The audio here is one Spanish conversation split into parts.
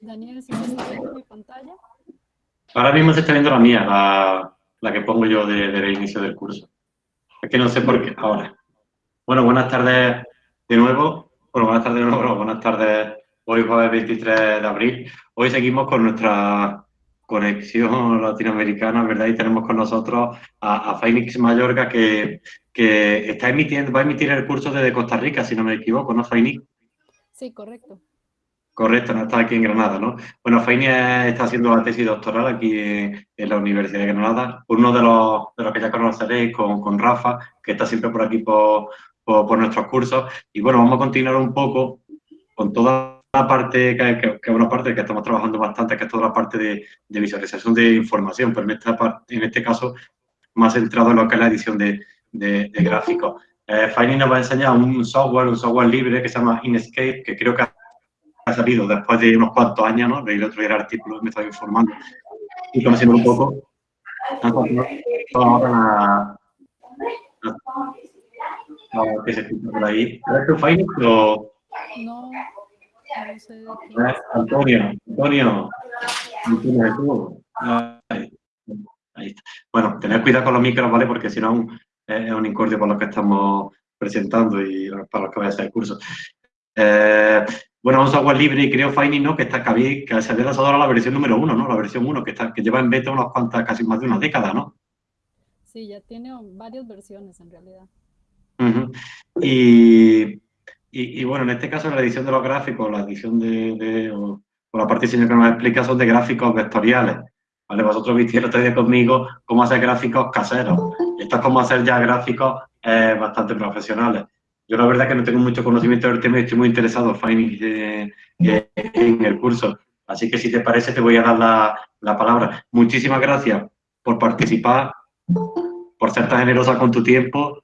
Daniel, ¿se está viendo mi pantalla? Ahora mismo se está viendo la mía, la, que pongo yo del de, inicio del curso. Es que no sé por qué. Ahora. Bueno, buenas tardes de nuevo. Buenas tardes de nuevo. Buenas tardes. Hoy jueves 23 de abril. Hoy seguimos con nuestra conexión latinoamericana, ¿verdad? Y tenemos con nosotros a, a Phoenix Mayorga que, que, está emitiendo, va a emitir el curso desde Costa Rica, si no me equivoco, ¿no, Phoenix? Sí, correcto. Correcto, no está aquí en Granada, ¿no? Bueno, Fainia está haciendo la tesis doctoral aquí en, la Universidad de Granada. Uno de los, de los que ya conoceréis con, con Rafa, que está siempre por aquí por, por, nuestros cursos. Y bueno, vamos a continuar un poco con toda la parte, que, que, una parte que estamos trabajando bastante, que es toda la parte de, visualización de información, pero en, esta en este caso más centrado en lo que es la edición de, gráficos. Eh, nos va a enseñar un software, un software libre que se llama Inkscape, que creo que ha salido después de unos cuantos años, ¿no? Leí el otro día el artículo, me estaba informando y conociendo un poco. Vamos a que se escucha por ahí. ¿Es tu o...? No, no sé de quién. Antonio, Antonio. Antonio, ahí, está. Bueno, tened cuidado con los micros, ¿vale? Porque si no es un incordio para los que estamos presentando y para los que vayan a hacer el curso. Eh, bueno, un software libre y creo Finding, ¿no? Que está que, que se había lanzado ahora la versión número uno, ¿no? La versión uno, que, está, que lleva en beta unas cuantas, casi más de una década, ¿no? Sí, ya tiene varias versiones en realidad. y, y, bueno, en este caso la edición de los gráficos, la edición de, o, la parte de diseño que nos explica son de gráficos vectoriales. ¿Vale? Vosotros visteis conmigo cómo hacer gráficos caseros. Esto es como hacer ya gráficos eh, bastante profesionales. Yo la verdad que no tengo mucho conocimiento del tema y estoy muy interesado, Fanny, en el curso. Así que si te parece te voy a dar la, palabra. Muchísimas gracias por participar, por ser tan generosa con tu tiempo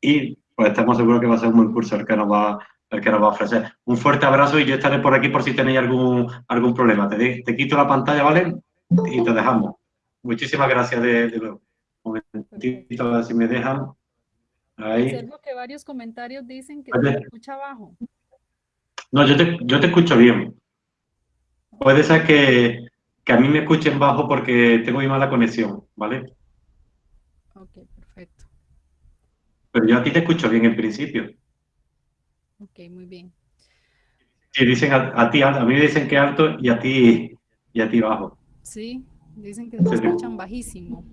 y pues estamos seguros que va a ser un buen curso el que nos va, el que nos va a ofrecer. Un fuerte abrazo y yo estaré por aquí por si tenéis algún, algún problema. Te, te quito la pantalla, ¿vale? Y te dejamos. Muchísimas gracias de, nuevo. Un momentito, a ver si me dejan. Ahí. Observo que varios comentarios dicen que se escucha bajo. No, yo te, yo te escucho bien. Puede ser que, que, a mí me escuchen bajo porque tengo muy mala conexión, ¿vale? Pero yo a ti te escucho bien en principio. Ok, muy bien. Sí, dicen a, ti, a mí me dicen que alto y a ti, y a ti bajo. Sí, dicen que se escuchan bajísimo.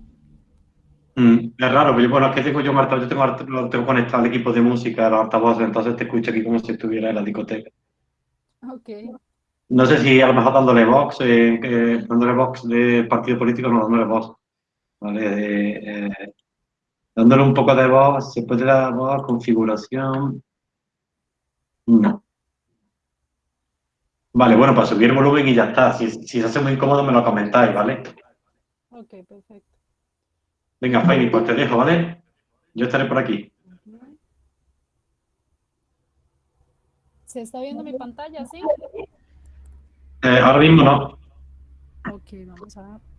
Mm, es raro, pero bueno, es que tengo yo, Marta, yo tengo, tengo conectado al equipo de música, los altavoces, entonces te escucho aquí como si estuviera en la discoteca. Ok. No sé si a lo mejor dándole box, eh, dándole box de partido político, no dándole voz. ¿vale? Eh, dándole un poco de voz, se puede dar voz, configuración. No. Vale, bueno, para subir el volumen y ya está. Si, si se hace muy incómodo, me lo comentáis, ¿vale? Ok, perfecto. Venga, Faini, pues te dejo, ¿vale? Yo estaré por aquí. ¿Se está viendo mi pantalla, sí? Eh, ahora mismo no. Ok, vamos a ver.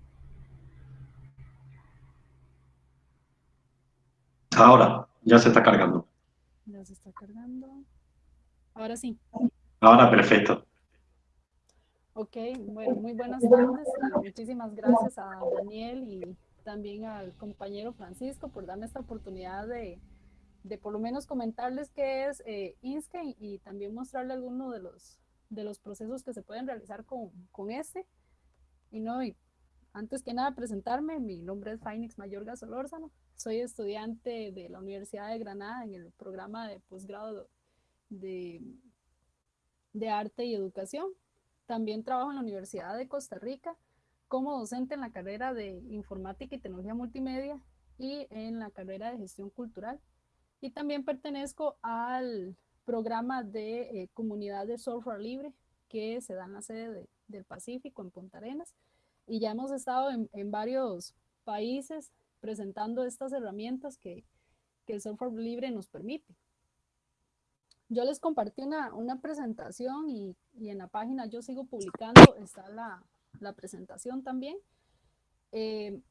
Ahora, ya se está cargando. Ya se está cargando. Ahora sí. Ahora, perfecto. Ok, bueno, muy buenas tardes. Muchísimas gracias a Daniel y también al compañero Francisco por darme esta oportunidad de, de por lo menos comentarles qué es eh, Inkscape y también mostrarle algunos de los, de los procesos que se pueden realizar con, con este. Y no, y antes que nada presentarme, mi nombre es Phoenix Mayorga Solórzano, soy estudiante de la Universidad de Granada en el programa de posgrado de, Arte y Educación. También trabajo en la Universidad de Costa Rica como docente en la carrera de Informática y Tecnología Multimedia y en la carrera de Gestión Cultural. Y también pertenezco al programa de eh, Comunidad de Software Libre que se da en la sede del Pacífico, en Punta Arenas. Y ya hemos estado en, varios países presentando estas herramientas que, que, el software libre nos permite. Yo les compartí una, una presentación y, y, en la página yo sigo publicando, está la, la presentación también. Eh,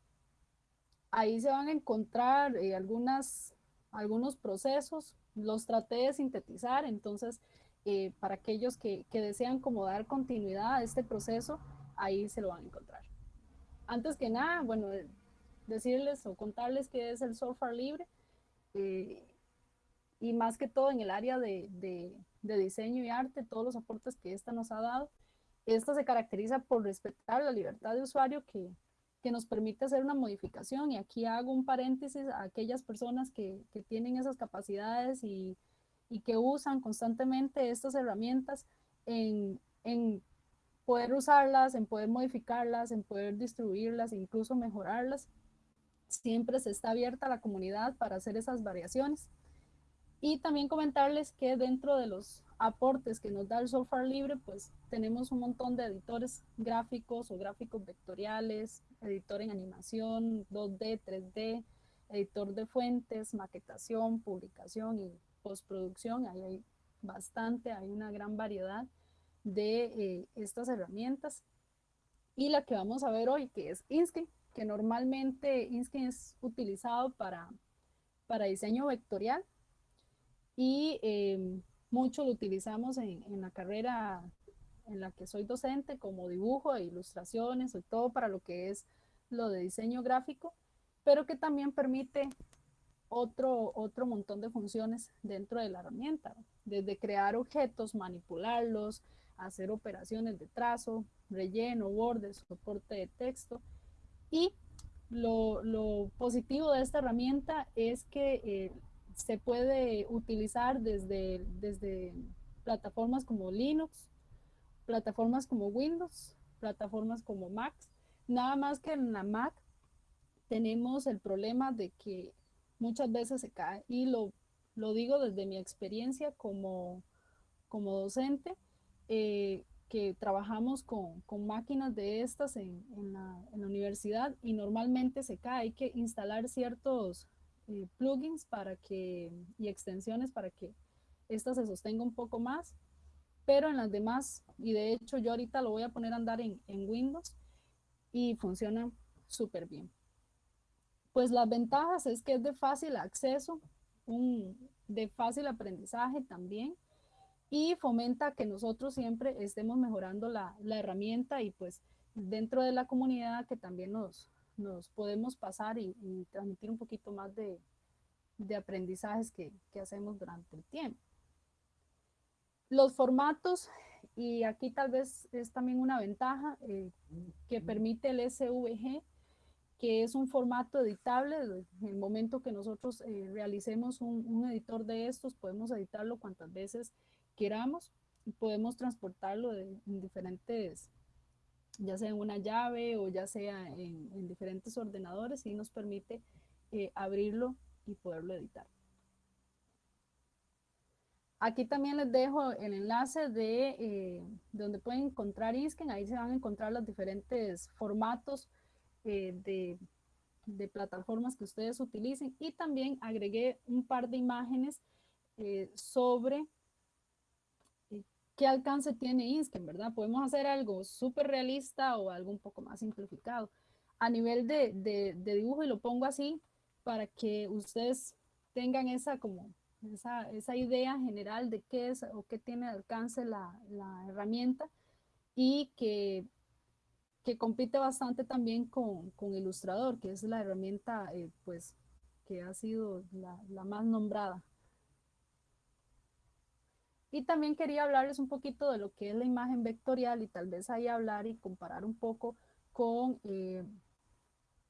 ahí se van a encontrar eh, algunas, algunos procesos, los traté de sintetizar, entonces eh, para aquellos que, que, desean como dar continuidad a este proceso, ahí se lo van a encontrar. Antes que nada, bueno, decirles o contarles qué es el software libre y más que todo en el área de, de, de diseño y arte, todos los aportes que esta nos ha dado. Esta se caracteriza por respetar la libertad de usuario que, que nos permite hacer una modificación. Y aquí hago un paréntesis a aquellas personas que, que tienen esas capacidades y, y, que usan constantemente estas herramientas en, en, poder usarlas, en poder modificarlas, en poder distribuirlas, incluso mejorarlas. Siempre se está abierta la comunidad para hacer esas variaciones. Y también comentarles que dentro de los aportes que nos da el software libre, pues tenemos un montón de editores gráficos o gráficos vectoriales, editor en animación, 2D, 3D, editor de fuentes, maquetación, publicación y postproducción. Ahí hay bastante, hay una gran variedad de eh, estas herramientas. Y la que vamos a ver hoy, que es Inskin, que normalmente Inskin es utilizado para, para diseño vectorial y em, mucho lo utilizamos en, en, la carrera en la que soy docente como dibujo e ilustraciones, y todo para lo que es lo de diseño gráfico, pero que también permite otro, otro montón de funciones dentro de la herramienta, desde crear objetos, manipularlos, hacer operaciones de trazo, relleno, bordes, soporte de texto. Y lo, positivo de esta herramienta es que eh, se puede utilizar desde, desde plataformas como Linux, plataformas como Windows, plataformas como Mac. Nada más que en la Mac tenemos el problema de que muchas veces se cae y lo, lo digo desde mi experiencia como, como docente, eh, que trabajamos con, con, máquinas de estas en, en, la, en, la, universidad y normalmente se cae. Hay que instalar ciertos eh, plugins para que, y extensiones para que esta se sostenga un poco más, pero en las demás, y de hecho yo ahorita lo voy a poner a andar en, en Windows y funciona súper bien. Pues las ventajas es que es de fácil acceso, un, de fácil aprendizaje también, y fomenta que nosotros siempre estemos mejorando la, la herramienta y pues dentro de la comunidad que también nos, nos podemos pasar y, y transmitir un poquito más de, de aprendizajes que, que, hacemos durante el tiempo. Los formatos, y aquí tal vez es también una ventaja eh, que permite el SVG, que es un formato editable. En el momento que nosotros eh, realicemos un, un, editor de estos, podemos editarlo cuantas veces y podemos transportarlo en diferentes ya sea en una llave o ya sea en, en diferentes ordenadores y nos permite eh, abrirlo y poderlo editar. Aquí también les dejo el enlace de, eh, donde pueden encontrar Isken, ahí se van a encontrar los diferentes formatos eh, de, plataformas que ustedes utilicen y también agregué un par de imágenes sobre qué alcance tiene Insken, ¿verdad? Podemos hacer algo súper realista o algo un poco más simplificado. A nivel de, de, de, dibujo, y lo pongo así para que ustedes tengan esa como esa, esa idea general de qué es o qué tiene alcance la, la herramienta y que, que, compite bastante también con, con Ilustrador, que es la herramienta eh, pues que ha sido la, la más nombrada y también quería hablarles un poquito de lo que es la imagen vectorial y tal vez ahí hablar y comparar un poco con, eh,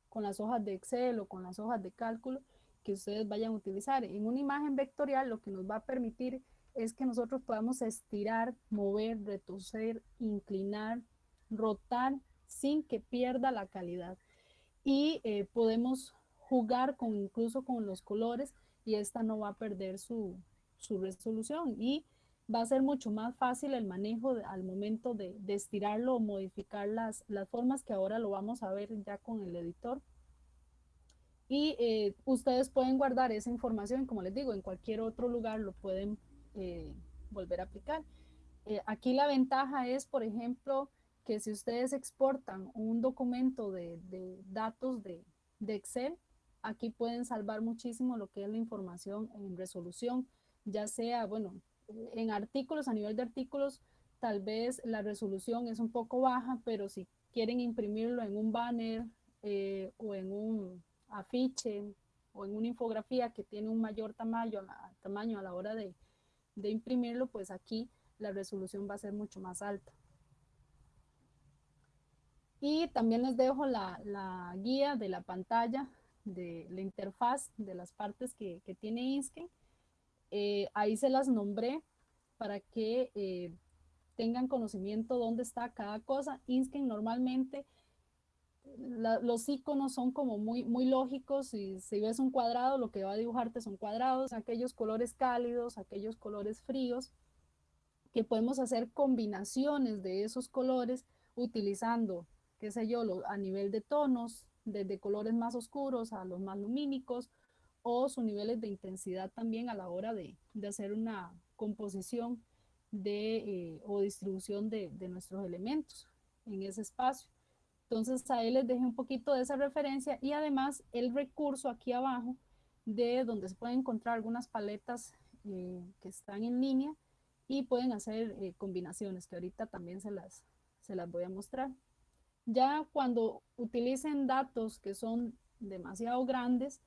con las hojas de Excel o con las hojas de cálculo que ustedes vayan a utilizar. En una imagen vectorial lo que nos va a permitir es que nosotros podamos estirar, mover, retorcer, inclinar, rotar sin que pierda la calidad. Y eh, podemos jugar con incluso con los colores y esta no va a perder su, su resolución. Y va a ser mucho más fácil el manejo de, al momento de, de, estirarlo o modificar las, las formas que ahora lo vamos a ver ya con el editor. Y eh, ustedes pueden guardar esa información, como les digo, en cualquier otro lugar lo pueden eh, volver a aplicar. Eh, aquí la ventaja es, por ejemplo, que si ustedes exportan un documento de, datos de, de, Excel, aquí pueden salvar muchísimo lo que es la información en resolución, ya sea, bueno, en artículos, a nivel de artículos, tal vez la resolución es un poco baja, pero si quieren imprimirlo en un banner eh, o en un afiche o en una infografía que tiene un mayor tamaño, tamaño a la hora de, de imprimirlo, pues aquí la resolución va a ser mucho más alta. Y también les dejo la, guía de la pantalla de la interfaz de las partes que, tiene Insken. Eh, ahí se las nombré para que eh, tengan conocimiento dónde está cada cosa. Insken normalmente los iconos son como muy, muy lógicos y si ves un cuadrado, lo que va a dibujarte son cuadrados, aquellos colores cálidos, aquellos colores fríos, que podemos hacer combinaciones de esos colores utilizando, qué sé yo, a nivel de tonos, desde colores más oscuros a los más lumínicos, o sus niveles de intensidad también a la hora de, hacer una composición de, eh, o distribución de, de nuestros elementos en ese espacio. Entonces ahí les dejé un poquito de esa referencia y además el recurso aquí abajo de donde se pueden encontrar algunas paletas eh, que están en línea y pueden hacer eh, combinaciones que ahorita también se las, se las voy a mostrar. Ya cuando utilicen datos que son demasiado grandes,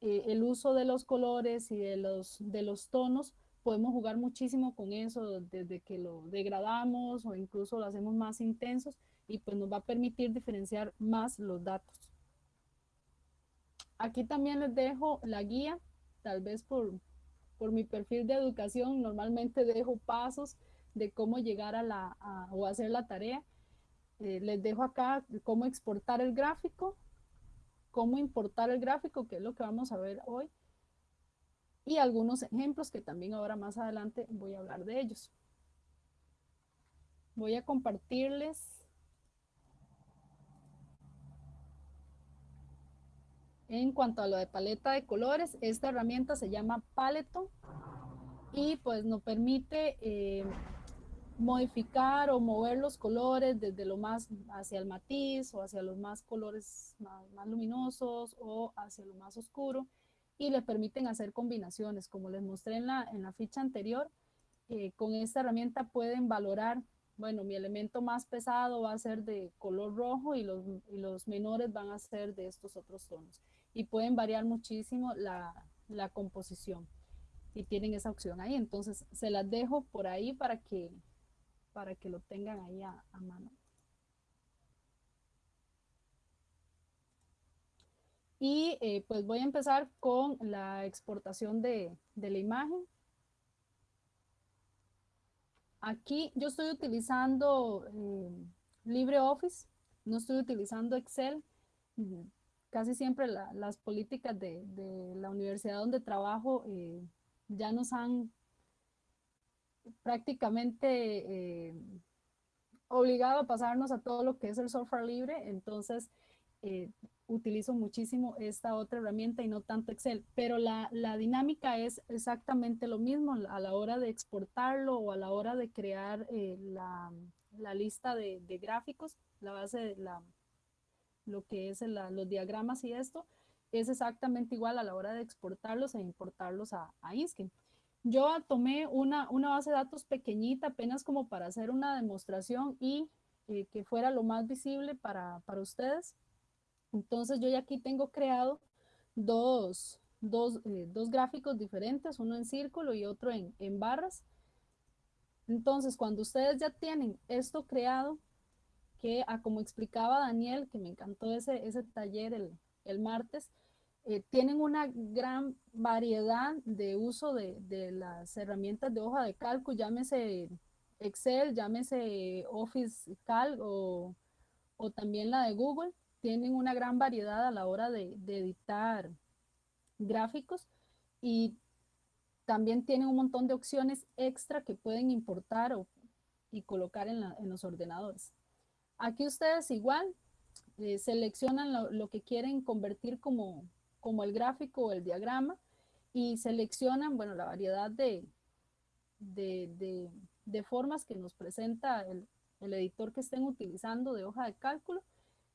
eh, el uso de los colores y de los, de los tonos, podemos jugar muchísimo con eso desde que lo degradamos o incluso lo hacemos más intensos y pues nos va a permitir diferenciar más los datos. Aquí también les dejo la guía, tal vez por, por mi perfil de educación, normalmente dejo pasos de cómo llegar a la, o hacer la tarea. Eh, les dejo acá cómo exportar el gráfico, cómo importar el gráfico, que es lo que vamos a ver hoy, y algunos ejemplos que también ahora más adelante voy a hablar de ellos. Voy a compartirles En cuanto a lo de paleta de colores, esta herramienta se llama Paleto y pues nos permite eh, modificar o mover los colores desde lo más hacia el matiz o hacia los más colores más, luminosos o hacia lo más oscuro y le permiten hacer combinaciones. Como les mostré en la, en la ficha anterior, eh, con esta herramienta pueden valorar bueno, mi elemento más pesado va a ser de color rojo y los, y los menores van a ser de estos otros tonos. Y pueden variar muchísimo la, la composición y tienen esa opción ahí. Entonces se las dejo por ahí para que, para que lo tengan ahí a, mano. Y eh, pues voy a empezar con la exportación de, de la imagen. Aquí yo estoy utilizando eh, LibreOffice, no estoy utilizando Excel. Casi siempre las políticas de, la universidad donde trabajo eh, ya nos han prácticamente eh, obligado a pasarnos a todo lo que es el software libre. Entonces, utilizo muchísimo esta otra herramienta y no tanto Excel, pero la, dinámica es exactamente lo mismo a la hora de exportarlo o a la hora de crear eh, la, lista de, gráficos, la base de la, lo que es los diagramas y esto, es exactamente igual a la hora de exportarlos e importarlos a, a. Yo tomé una, una base de datos pequeñita apenas como para hacer una demostración y eh, que fuera lo más visible para, para ustedes entonces yo ya aquí tengo creado dos, eh, dos, gráficos diferentes, uno en círculo y otro en, barras. Entonces cuando ustedes ya tienen esto creado, que ah, como explicaba Daniel, que me encantó ese, ese taller el, martes, eh, tienen una gran variedad de uso de, de, las herramientas de hoja de cálculo, llámese Excel, llámese Office Calc o, o también la de Google tienen una gran variedad a la hora de, editar gráficos y también tienen un montón de opciones extra que pueden importar o, y colocar en, los ordenadores. Aquí ustedes igual eh, seleccionan lo, que quieren convertir como, como el gráfico o el diagrama y seleccionan, bueno, la variedad de, de, formas que nos presenta el editor que estén utilizando de hoja de cálculo,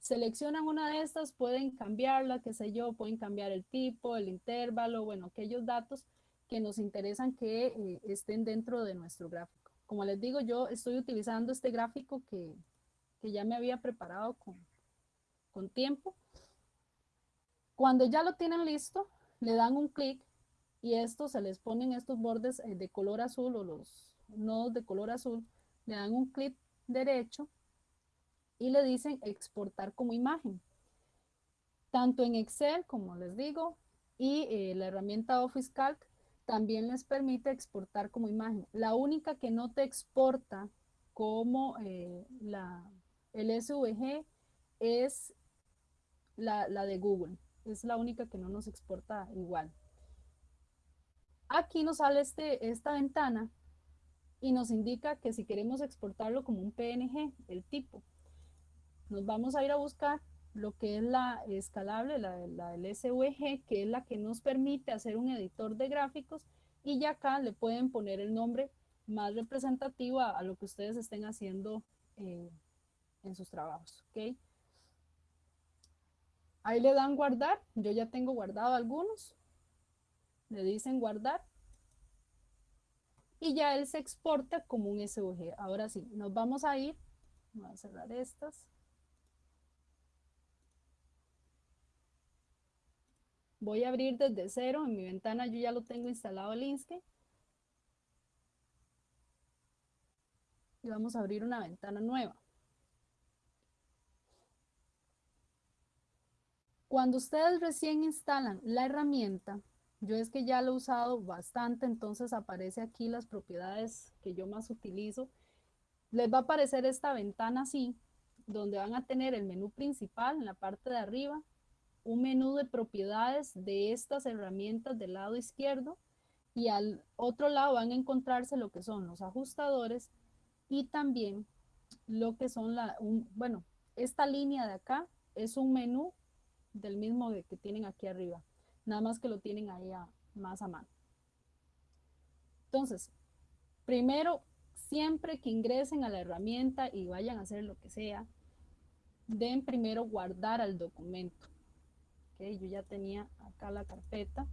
seleccionan una de estas, pueden cambiarla, qué sé yo, pueden cambiar el tipo, el intervalo, bueno, aquellos datos que nos interesan que eh, estén dentro de nuestro gráfico. Como les digo, yo estoy utilizando este gráfico que, que ya me había preparado con, con tiempo. Cuando ya lo tienen listo, le dan un clic y esto se les ponen estos bordes eh, de color azul o los nodos de color azul, le dan un clic derecho y le dicen exportar como imagen. Tanto en Excel, como les digo, y eh, la herramienta Office Calc también les permite exportar como imagen. La única que no te exporta como eh, la, el SVG es la, la de Google. Es la única que no nos exporta igual. Aquí nos sale este, esta ventana y nos indica que si queremos exportarlo como un PNG, el tipo, nos vamos a ir a buscar lo que es la escalable, la, la del SVG, que es la que nos permite hacer un editor de gráficos y ya acá le pueden poner el nombre más representativo a, lo que ustedes estén haciendo eh, en sus trabajos, ¿ok? Ahí le dan guardar, yo ya tengo guardado algunos, le dicen guardar y ya él se exporta como un SVG. Ahora sí, nos vamos a ir, voy a cerrar estas. Voy a abrir desde cero, en mi ventana yo ya lo tengo instalado el Inkscape. Y vamos a abrir una ventana nueva. Cuando ustedes recién instalan la herramienta, yo es que ya lo he usado bastante, entonces aparece aquí las propiedades que yo más utilizo. Les va a aparecer esta ventana así, donde van a tener el menú principal en la parte de arriba, un menú de propiedades de estas herramientas del lado izquierdo y al otro lado van a encontrarse lo que son los ajustadores y también lo que son la, bueno, esta línea de acá es un menú del mismo que tienen aquí arriba nada más que lo tienen ahí más a mano. Entonces, primero, siempre que ingresen a la herramienta y vayan a hacer lo que sea, den primero guardar al documento. Okay, yo ya tenía acá la carpeta.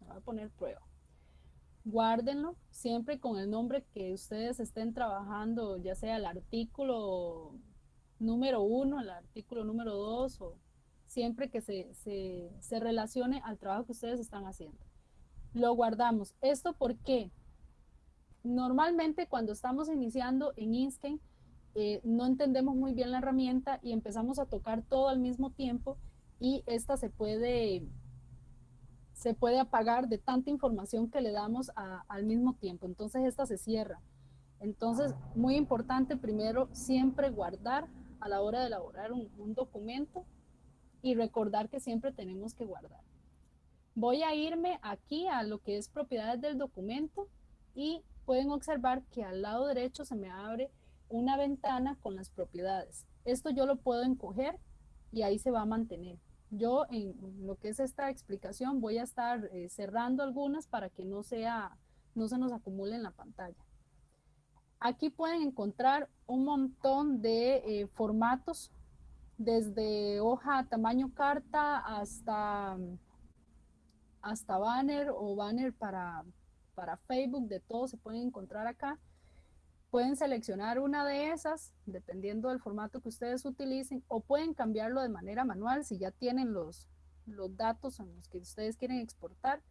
Voy a poner prueba. Guárdenlo siempre con el nombre que ustedes estén trabajando, ya sea el artículo número uno, el artículo número dos, o siempre que se, se, relacione al trabajo que ustedes están haciendo. Lo guardamos. ¿Esto porque Normalmente cuando estamos iniciando en Inkscape, eh, no entendemos muy bien la herramienta y empezamos a tocar todo al mismo tiempo y esta se puede, se puede apagar de tanta información que le damos al mismo tiempo. Entonces esta se cierra. Entonces, muy importante primero siempre guardar a la hora de elaborar un, documento y recordar que siempre tenemos que guardar. Voy a irme aquí a lo que es propiedades del documento y pueden observar que al lado derecho se me abre una ventana con las propiedades. Esto yo lo puedo encoger y ahí se va a mantener. Yo en lo que es esta explicación voy a estar eh, cerrando algunas para que no, sea, no se nos acumule en la pantalla. Aquí pueden encontrar un montón de eh, formatos, desde hoja tamaño carta hasta, hasta banner o banner para, para Facebook, de todo se pueden encontrar acá. Pueden seleccionar una de esas, dependiendo del formato que ustedes utilicen, o pueden cambiarlo de manera manual si ya tienen los, los datos en los que ustedes quieren exportar.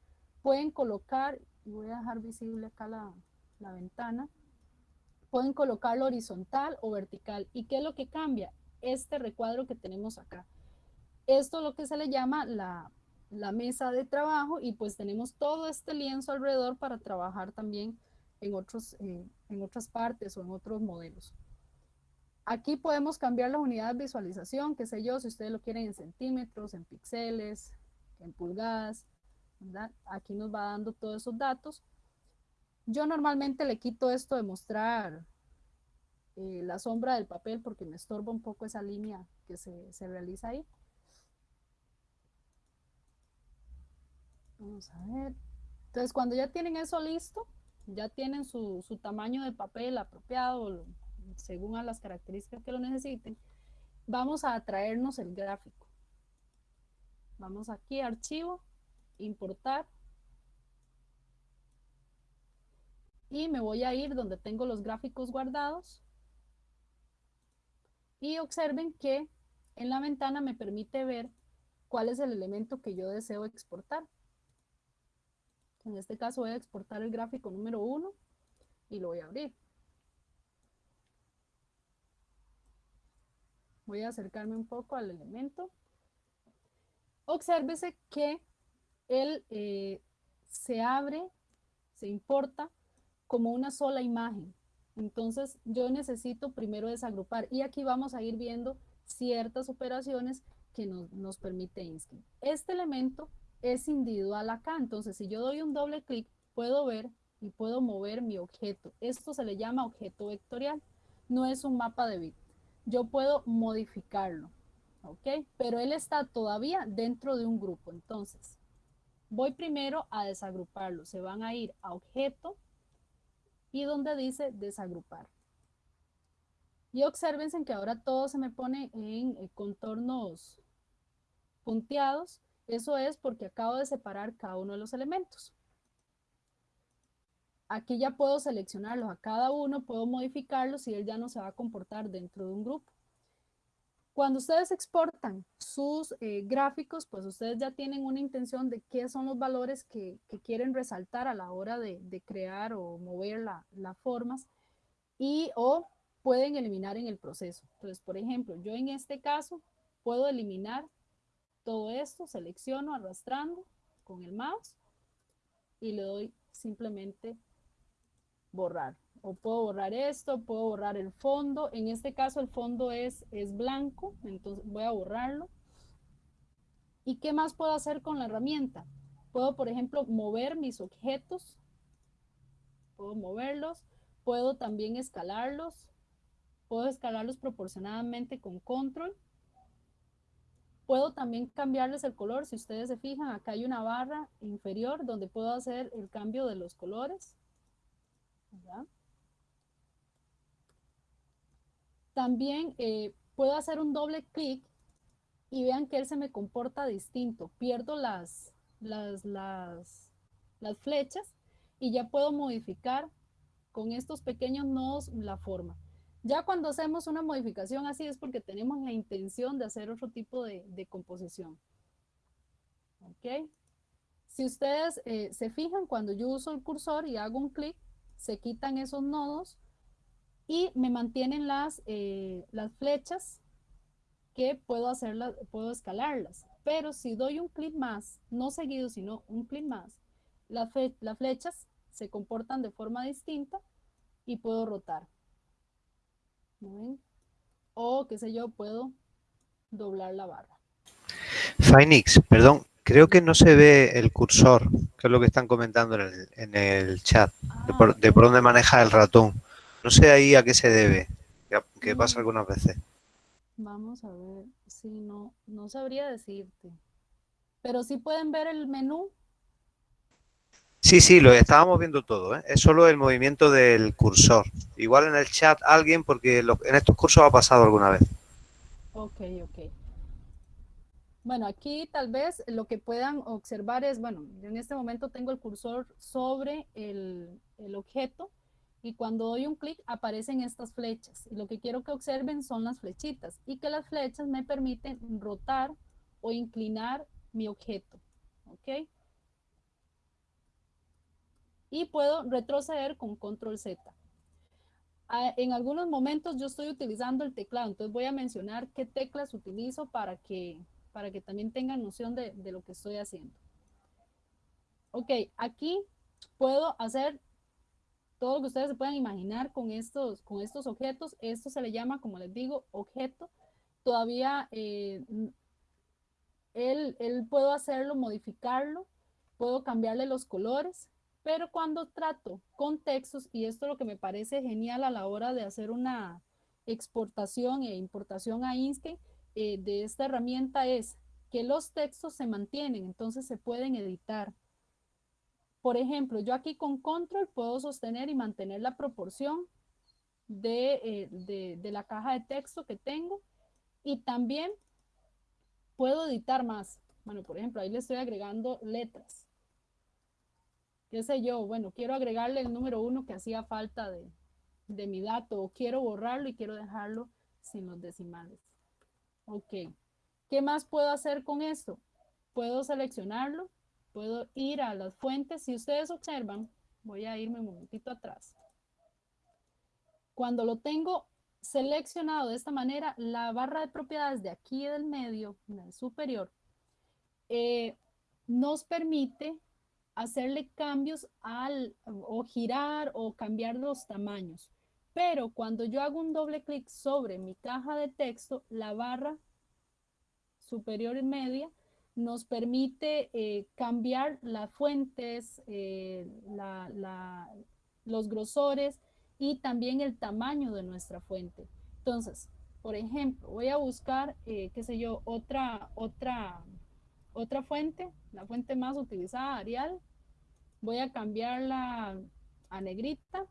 Pueden colocar, y voy a dejar visible acá la, la ventana, pueden colocarlo horizontal o vertical. ¿Y qué es lo que cambia? Este recuadro que tenemos acá. Esto es lo que se le llama la, mesa de trabajo y pues tenemos todo este lienzo alrededor para trabajar también en, otros, eh, en otras partes o en otros modelos. Aquí podemos cambiar la unidad de visualización, qué sé yo, si ustedes lo quieren en centímetros, en píxeles, en pulgadas, Aquí nos va dando todos esos datos. Yo normalmente le quito esto de mostrar eh, la sombra del papel porque me estorba un poco esa línea que se, se realiza ahí. Vamos a ver. Entonces, cuando ya tienen eso listo, ya tienen su, tamaño de papel apropiado según a las características que lo necesiten, vamos a traernos el gráfico. Vamos aquí, archivo, importar. Y me voy a ir donde tengo los gráficos guardados. Y observen que en la ventana me permite ver cuál es el elemento que yo deseo exportar. En este caso voy a exportar el gráfico número 1 y lo voy a abrir. Voy a acercarme un poco al elemento. Obsérvese que él eh, se abre, se importa como una sola imagen. Entonces yo necesito primero desagrupar y aquí vamos a ir viendo ciertas operaciones que nos, nos permite Instinct. Este elemento es individual acá, entonces si yo doy un doble clic puedo ver y puedo mover mi objeto. Esto se le llama objeto vectorial, no es un mapa de bit yo puedo modificarlo, ¿ok? Pero él está todavía dentro de un grupo. Entonces, voy primero a desagruparlo. Se van a ir a objeto y donde dice desagrupar. Y observen que ahora todo se me pone en eh, contornos punteados. Eso es porque acabo de separar cada uno de los elementos. Aquí ya puedo seleccionarlos a cada uno, puedo modificarlos y él ya no se va a comportar dentro de un grupo. Cuando ustedes exportan sus eh, gráficos, pues ustedes ya tienen una intención de qué son los valores que, quieren resaltar a la hora de, crear o mover las formas y o pueden eliminar en el proceso. Entonces, por ejemplo, yo en este caso puedo eliminar todo esto, selecciono arrastrando con el mouse y le doy simplemente borrar. O puedo borrar esto, puedo borrar el fondo. En este caso el fondo es, es blanco, entonces voy a borrarlo. ¿Y qué más puedo hacer con la herramienta? Puedo, por ejemplo, mover mis objetos. Puedo moverlos. Puedo también escalarlos. Puedo escalarlos proporcionadamente con control. Puedo también cambiarles el color. Si ustedes se fijan, acá hay una barra inferior donde puedo hacer el cambio de los colores. También eh, puedo hacer un doble clic y vean que él se me comporta distinto. Pierdo las, las, las, las flechas y ya puedo modificar con estos pequeños nodos la forma. Ya cuando hacemos una modificación así es porque tenemos la intención de hacer otro tipo de, composición. ¿Ok? Si ustedes eh, se fijan, cuando yo uso el cursor y hago un clic, se quitan esos nodos y me mantienen las, eh, las flechas que puedo hacerlas, puedo escalarlas. Pero si doy un clic más, no seguido, sino un clic más, las, las flechas se comportan de forma distinta y puedo rotar. O, qué sé yo, puedo doblar la barra. Finix, perdón, Creo que no se ve el cursor, que es lo que están comentando en el, chat, de, por, dónde maneja el ratón. No sé ahí a qué se debe, que, pasa mm. algunas veces. Vamos a ver, sí, no, no sabría decirte. Pero sí pueden ver el menú. Sí, sí, lo estábamos viendo todo, ¿eh? es solo el movimiento del cursor. Igual en el chat alguien, porque en estos cursos ha pasado alguna vez. Ok, ok. Bueno, aquí tal vez lo que puedan observar es, bueno, yo en este momento tengo el cursor sobre el, objeto y cuando doy un clic aparecen estas flechas. Y lo que quiero que observen son las flechitas y que las flechas me permiten rotar o inclinar mi objeto. ¿Ok? Y puedo retroceder con control Z. En algunos momentos yo estoy utilizando el teclado, entonces voy a mencionar qué teclas utilizo para que para que también tengan noción de, lo que estoy haciendo. Ok, aquí puedo hacer todo lo que ustedes se puedan imaginar con estos, con estos objetos. Esto se le llama, como les digo, objeto. Todavía eh, él, él, puedo hacerlo, modificarlo, puedo cambiarle los colores, pero cuando trato con textos, y esto es lo que me parece genial a la hora de hacer una exportación e importación a Inkscape, eh, de esta herramienta es que los textos se mantienen, entonces se pueden editar. Por ejemplo, yo aquí con control puedo sostener y mantener la proporción de, eh, de la caja de texto que tengo y también puedo editar más. Bueno, por ejemplo, ahí le estoy agregando letras. ¿Qué sé yo? Bueno, quiero agregarle el número uno que hacía falta de, de mi dato o quiero borrarlo y quiero dejarlo sin los decimales. Ok. ¿Qué más puedo hacer con esto? Puedo seleccionarlo, puedo ir a las fuentes. Si ustedes observan, voy a irme un momentito atrás. Cuando lo tengo seleccionado de esta manera, la barra de propiedades de aquí del medio, en el superior, eh, nos permite hacerle cambios al, o girar o cambiar los tamaños. Pero cuando yo hago un doble clic sobre mi caja de texto, la barra superior y media nos permite eh, cambiar las fuentes, eh, los grosores y también el tamaño de nuestra fuente. Entonces, por ejemplo, voy a buscar, eh, qué sé yo, otra, otra, otra fuente, la fuente más utilizada, Arial. Voy a cambiarla a negrita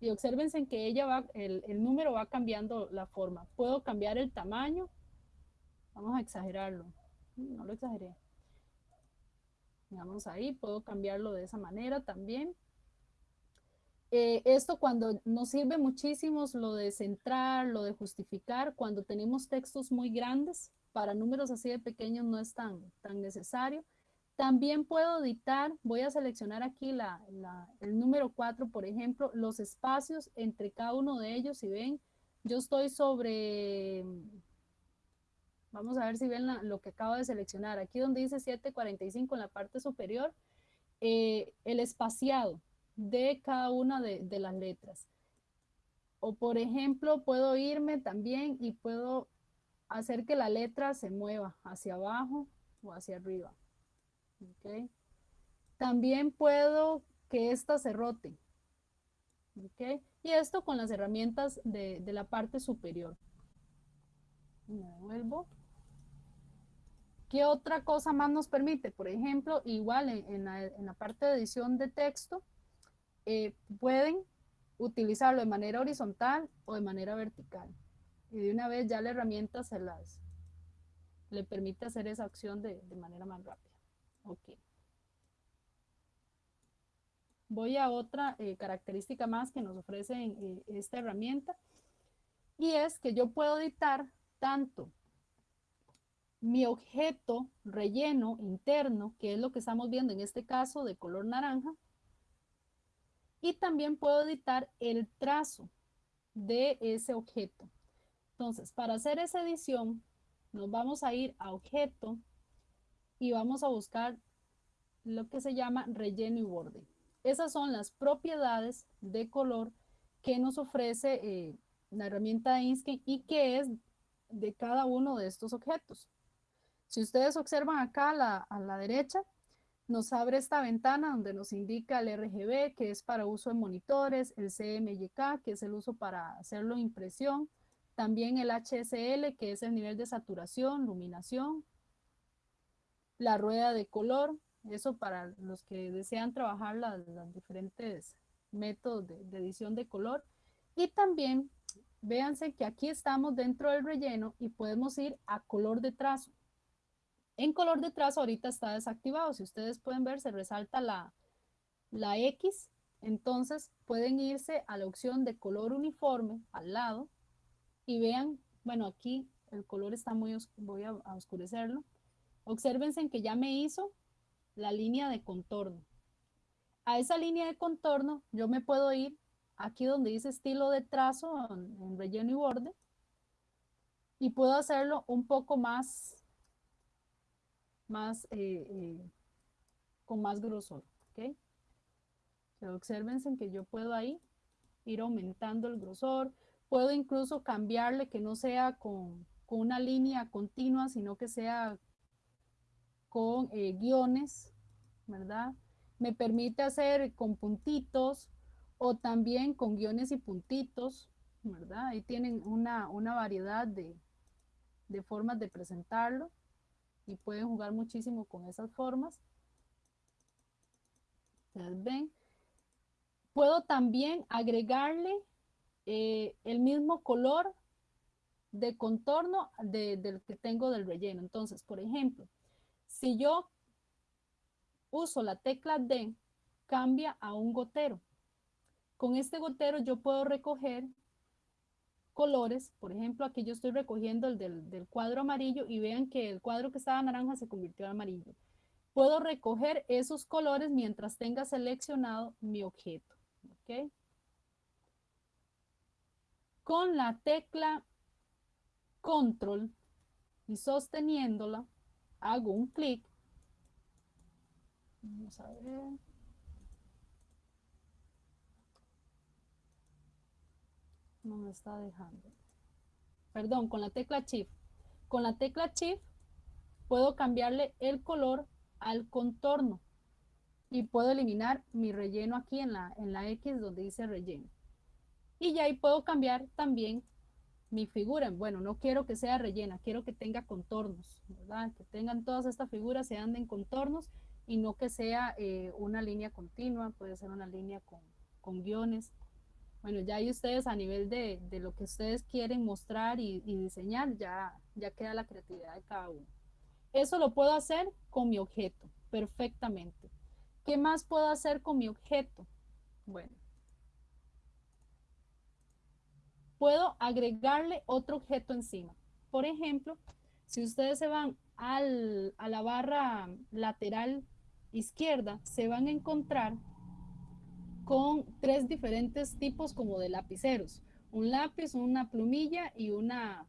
y observen que ella va, el número va cambiando la forma. Puedo cambiar el tamaño. Vamos a exagerarlo. No lo exageré. Vamos ahí, puedo cambiarlo de esa manera también. Eh, esto cuando nos sirve muchísimo lo de centrar, lo de justificar, cuando tenemos textos muy grandes, para números así de pequeños no es tan, tan necesario. También puedo editar, voy a seleccionar aquí la, el número 4, por ejemplo, los espacios entre cada uno de ellos. Si ven, yo estoy sobre, vamos a ver si ven lo que acabo de seleccionar. Aquí donde dice 745 en la parte superior, eh, el espaciado de cada una de, las letras. O por ejemplo, puedo irme también y puedo hacer que la letra se mueva hacia abajo o hacia arriba. También puedo que esta se rote. Y esto con las herramientas de, de la parte superior. Me devuelvo. ¿Qué otra cosa más nos permite? Por ejemplo, igual en, en, la, parte de edición de texto, eh, pueden utilizarlo de manera horizontal o de manera vertical. Y de una vez ya la herramienta se las le permite hacer esa acción de, de manera más rápida. Ok. Voy a otra eh, característica más que nos ofrece eh, esta herramienta y es que yo puedo editar tanto mi objeto relleno interno, que es lo que estamos viendo en este caso de color naranja, y también puedo editar el trazo de ese objeto. Entonces, para hacer esa edición, nos vamos a ir a objeto, y vamos a buscar lo que se llama relleno y borde. Esas son las propiedades de color que nos ofrece eh, la herramienta de Inkscape y que es de cada uno de estos objetos. Si ustedes observan acá a la, derecha, nos abre esta ventana donde nos indica el RGB, que es para uso en monitores, el CMYK, que es el uso para hacerlo impresión, también el HSL, que es el nivel de saturación, iluminación, la rueda de color, eso para los que desean trabajar los diferentes métodos de, de, edición de color. Y también, véanse que aquí estamos dentro del relleno y podemos ir a color de trazo. En color de trazo ahorita está desactivado. Si ustedes pueden ver, se resalta la, la X. Entonces pueden irse a la opción de color uniforme al lado y vean, bueno, aquí el color está muy, voy a, oscurecerlo Obsérvense que ya me hizo la línea de contorno. A esa línea de contorno yo me puedo ir aquí donde dice estilo de trazo en, relleno y borde y puedo hacerlo un poco más, más eh, eh, con más grosor. ¿ok? obsérvense que yo puedo ahí ir aumentando el grosor. Puedo incluso cambiarle que no sea con, con una línea continua, sino que sea con eh, guiones, ¿verdad? Me permite hacer con puntitos o también con guiones y puntitos, ¿verdad? Ahí tienen una, una variedad de, de formas de presentarlo y pueden jugar muchísimo con esas formas. Ustedes ven. Puedo también agregarle eh, el mismo color de contorno del que tengo del relleno. Entonces, por ejemplo, si yo uso la tecla D, cambia a un gotero. Con este gotero yo puedo recoger colores, por ejemplo, aquí yo estoy recogiendo el del, cuadro amarillo y vean que el cuadro que estaba naranja se convirtió en amarillo. Puedo recoger esos colores mientras tenga seleccionado mi objeto. Con la tecla control y sosteniéndola, hago un clic. Vamos a ver. No me está dejando. Perdón, con la tecla Shift. Con la tecla Shift puedo cambiarle el color al contorno y puedo eliminar mi relleno aquí en la, en la X donde dice relleno. Y ya ahí puedo cambiar también mi figura. Bueno, no quiero que sea rellena, quiero que tenga contornos, ¿verdad? Que tengan todas estas figuras, se anden contornos y no que sea eh, una línea continua, puede ser una línea con, con guiones. Bueno, ya hay ustedes a nivel de, de lo que ustedes quieren mostrar y, y, diseñar, ya, ya queda la creatividad de cada uno. Eso lo puedo hacer con mi objeto, perfectamente. ¿Qué más puedo hacer con mi objeto? Bueno, puedo agregarle otro objeto encima. Por ejemplo, si ustedes se van al, a la barra lateral izquierda, se van a encontrar con tres diferentes tipos como de lapiceros. Un lápiz, una plumilla y una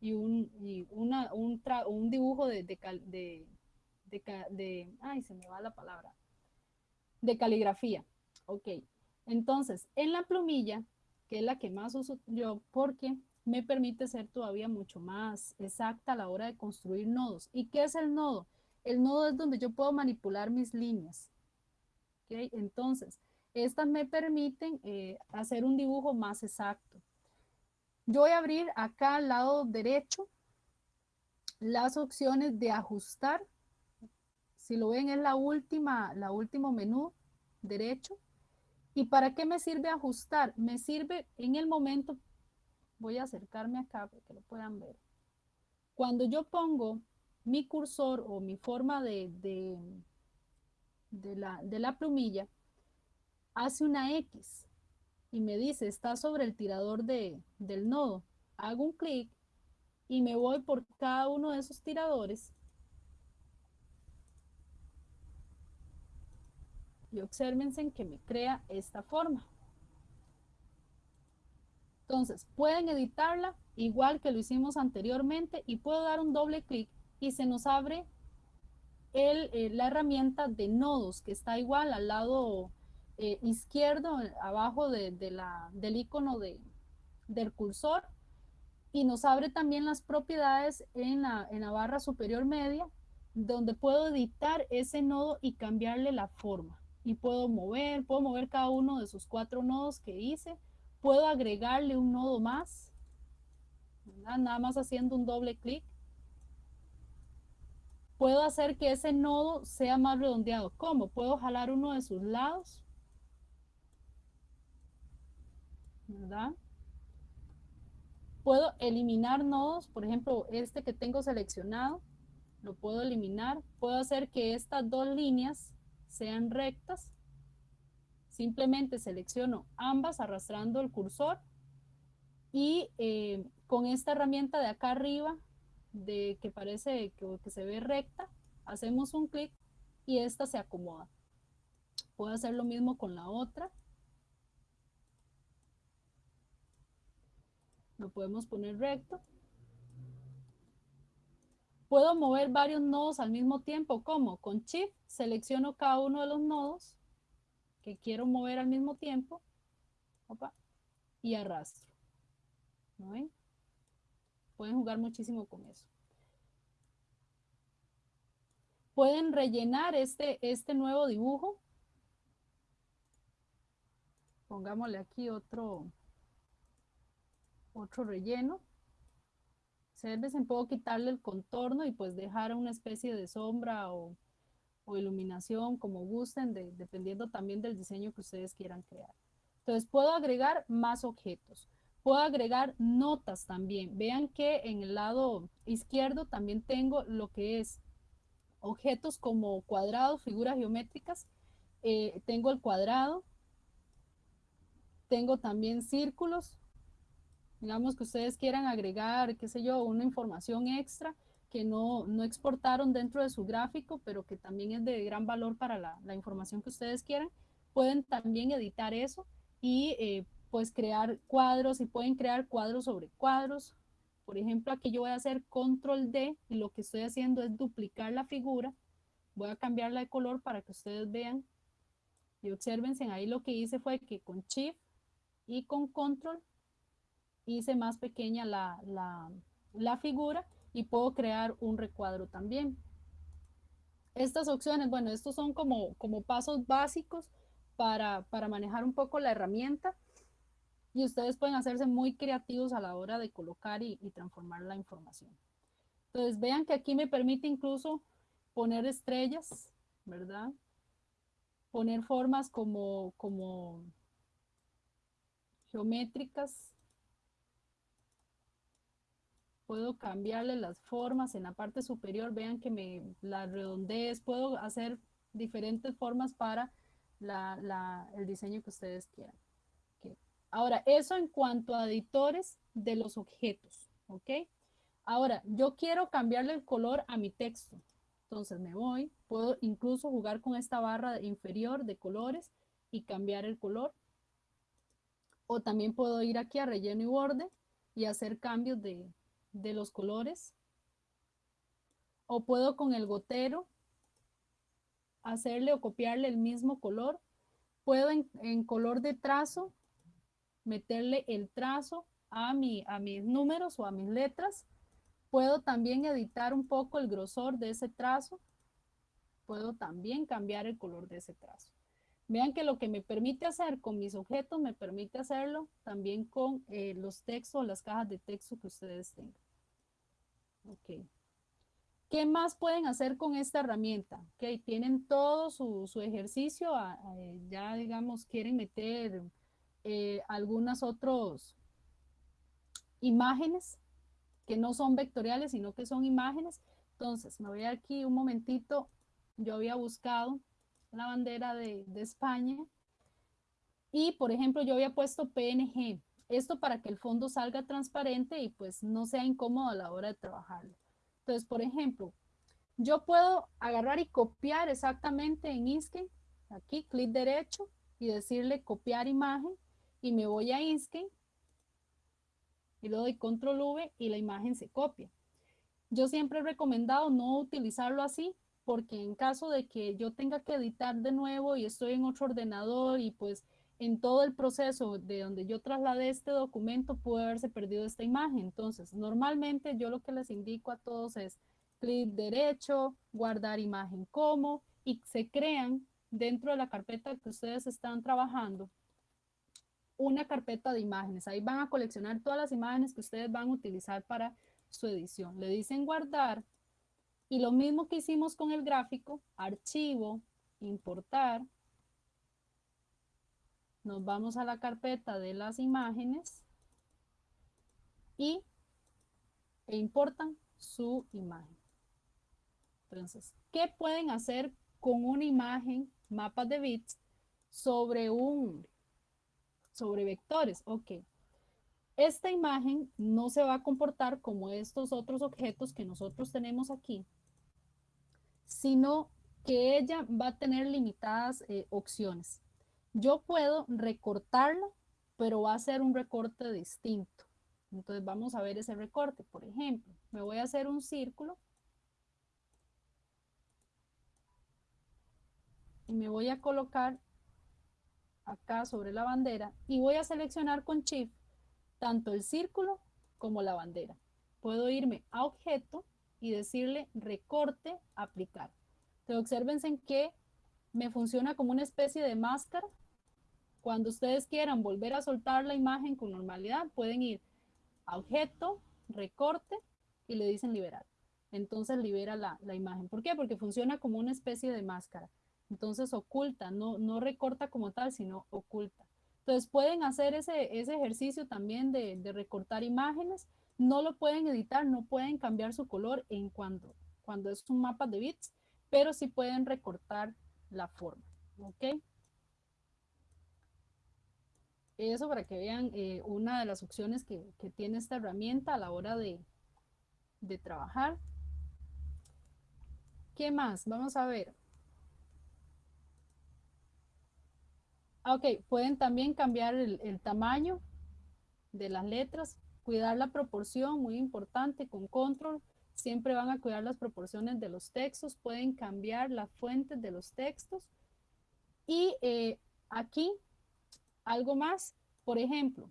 y un, y una, un, un, dibujo de, de, de, de, ay, se me va la palabra, de caligrafía. Ok, entonces, en la plumilla que es la que más uso yo porque me permite ser todavía mucho más exacta a la hora de construir nodos. ¿Y qué es el nodo? El nodo es donde yo puedo manipular mis líneas. ¿Okay? Entonces, estas me permiten eh, hacer un dibujo más exacto. Yo voy a abrir acá al lado derecho las opciones de ajustar. Si lo ven es la última, la último menú derecho. ¿Y para qué me sirve ajustar? Me sirve en el momento, voy a acercarme acá para que lo puedan ver. Cuando yo pongo mi cursor o mi forma de, de, la, de la plumilla, hace una X y me dice, está sobre el tirador de, del nodo. Hago un clic y me voy por cada uno de esos tiradores y obsérvense que me crea esta forma. Entonces, pueden editarla igual que lo hicimos anteriormente y puedo dar un doble clic y se nos abre el, eh, la herramienta de nodos que está igual al lado eh, izquierdo, abajo de, la, del icono de, del cursor y nos abre también las propiedades en la, en la barra superior media donde puedo editar ese nodo y cambiarle la forma y puedo mover, puedo mover cada uno de esos cuatro nodos que hice, puedo agregarle un nodo más, nada más haciendo un doble clic. Puedo hacer que ese nodo sea más redondeado. ¿Cómo? Puedo jalar uno de sus lados. ¿Verdad? Puedo eliminar nodos, por ejemplo, este que tengo seleccionado, lo puedo eliminar. Puedo hacer que estas dos líneas sean rectas. Simplemente selecciono ambas arrastrando el cursor y eh, con esta herramienta de acá arriba, de que parece que, que se ve recta, hacemos un clic y esta se acomoda. Puedo hacer lo mismo con la otra. Lo podemos poner recto. Puedo mover varios nodos al mismo tiempo. ¿Cómo? Con Shift selecciono cada uno de los nodos que quiero mover al mismo tiempo y arrastro. ¿No ven? Pueden jugar muchísimo con eso. Pueden rellenar este, este nuevo dibujo. Pongámosle aquí otro, otro relleno. Se puedo quitarle el contorno y pues dejar una especie de sombra o o iluminación, como gusten, dependiendo también del diseño que ustedes quieran crear. Entonces, puedo agregar más objetos. Puedo agregar notas también. Vean que en el lado izquierdo también tengo lo que es objetos como cuadrados, figuras geométricas. Eh, tengo el cuadrado. Tengo también círculos. Digamos que ustedes quieran agregar, qué sé yo, una información extra que no, no exportaron dentro de su gráfico, pero que también es de gran valor para la, información que ustedes quieran. Pueden también editar eso y eh, pues crear cuadros y pueden crear cuadros sobre cuadros. Por ejemplo, aquí yo voy a hacer control D y lo que estoy haciendo es duplicar la figura. Voy a cambiarla de color para que ustedes vean y observen. Ahí lo que hice fue que con Shift y con control hice más pequeña la, la figura y puedo crear un recuadro también. Estas opciones, bueno, estos son como, como pasos básicos para, para manejar un poco la herramienta y ustedes pueden hacerse muy creativos a la hora de colocar y, transformar la información. Entonces vean que aquí me permite incluso poner estrellas, ¿verdad? Poner formas como, como geométricas. Puedo cambiarle las formas en la parte superior. Vean que me la redondees. Puedo hacer diferentes formas para el diseño que ustedes quieran. Ahora, eso en cuanto a editores de los objetos, ¿ok? Ahora, yo quiero cambiarle el color a mi texto. Entonces me voy, puedo incluso jugar con esta barra inferior de colores y cambiar el color. O también puedo ir aquí a relleno y borde y hacer cambios de, los colores. O puedo con el gotero hacerle o copiarle el mismo color. Puedo en color de trazo meterle el trazo a, mi, a mis números o a mis letras. Puedo también editar un poco el grosor de ese trazo. Puedo también cambiar el color de ese trazo. Vean que lo que me permite hacer con mis objetos, me permite hacerlo también con eh, los textos, las cajas de texto que ustedes tengan. Ok. ¿Qué más pueden hacer con esta herramienta? Ok, tienen todo su, ejercicio, ya digamos, quieren meter eh, algunas otras imágenes que no son vectoriales, sino que son imágenes. Entonces, me voy aquí un momentito. Yo había buscado la bandera de, de España y, por ejemplo, yo había puesto PNG. Esto para que el fondo salga transparente y pues no sea incómodo a la hora de trabajarlo. Entonces, por ejemplo, yo puedo agarrar y copiar exactamente en Inkscape, aquí, clic derecho y decirle copiar imagen y me voy a Inkscape y le doy control V y la imagen se copia. Yo siempre he recomendado no utilizarlo así porque en caso de que yo tenga que editar de nuevo y estoy en otro ordenador y pues en todo el proceso de donde yo trasladé este documento puede haberse perdido esta imagen. Entonces, normalmente yo lo que les indico a todos es clic derecho, guardar imagen como y se crean dentro de la carpeta que ustedes están trabajando una carpeta de imágenes. Ahí van a coleccionar todas las imágenes que ustedes van a utilizar para su edición. Le dicen guardar y lo mismo que hicimos con el gráfico, archivo, importar. Nos vamos a la carpeta de las imágenes y e importan su imagen. Entonces, ¿qué pueden hacer con una imagen, mapas de bits, sobre un sobre vectores. Ok. Esta imagen no se va a comportar como estos otros objetos que nosotros tenemos aquí, sino que ella va a tener limitadas eh, opciones. Yo puedo recortarlo, pero va a ser un recorte distinto. Entonces vamos a ver ese recorte. Por ejemplo, me voy a hacer un círculo. Y me voy a colocar acá sobre la bandera y voy a seleccionar con Shift tanto el círculo como la bandera. Puedo irme a objeto y decirle recorte, aplicar. Entonces observen que me funciona como una especie de máscara. Cuando ustedes quieran volver a soltar la imagen con normalidad, pueden ir a objeto, recorte y le dicen liberar. entonces libera la, imagen. ¿Por qué? Porque funciona como una especie de máscara. Entonces oculta, no, no recorta como tal, sino oculta. Entonces pueden hacer ese, ese ejercicio también de, de, recortar imágenes. No lo pueden editar, no pueden cambiar su color en cuando, cuando es un mapa de bits, pero sí pueden recortar la forma. ¿Ok? Eso para que vean eh, una de las opciones que, que, tiene esta herramienta a la hora de, de trabajar. ¿Qué más? Vamos a ver. Ah, ok, pueden también cambiar el, tamaño de las letras, cuidar la proporción, muy importante, con control. Siempre van a cuidar las proporciones de los textos, pueden cambiar la fuente de los textos. Y eh, aquí, algo más, por ejemplo,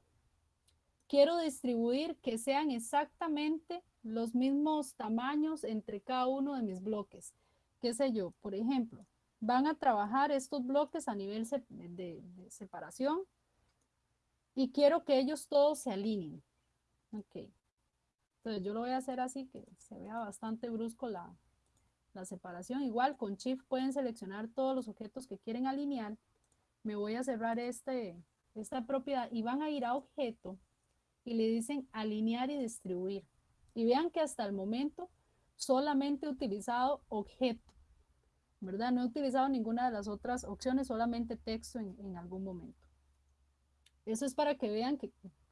quiero distribuir que sean exactamente los mismos tamaños entre cada uno de mis bloques. ¿Qué sé yo? Por ejemplo, van a trabajar estos bloques a nivel de, separación y quiero que ellos todos se alineen. Ok. Entonces yo lo voy a hacer así que se vea bastante brusco la, la separación. Igual con Shift pueden seleccionar todos los objetos que quieren alinear. Me voy a cerrar este, esta propiedad y van a ir a objeto y le dicen alinear y distribuir. Y vean que hasta el momento solamente he utilizado objeto, ¿verdad? No he utilizado ninguna de las otras opciones, solamente texto en, en algún momento. Eso es para que vean que,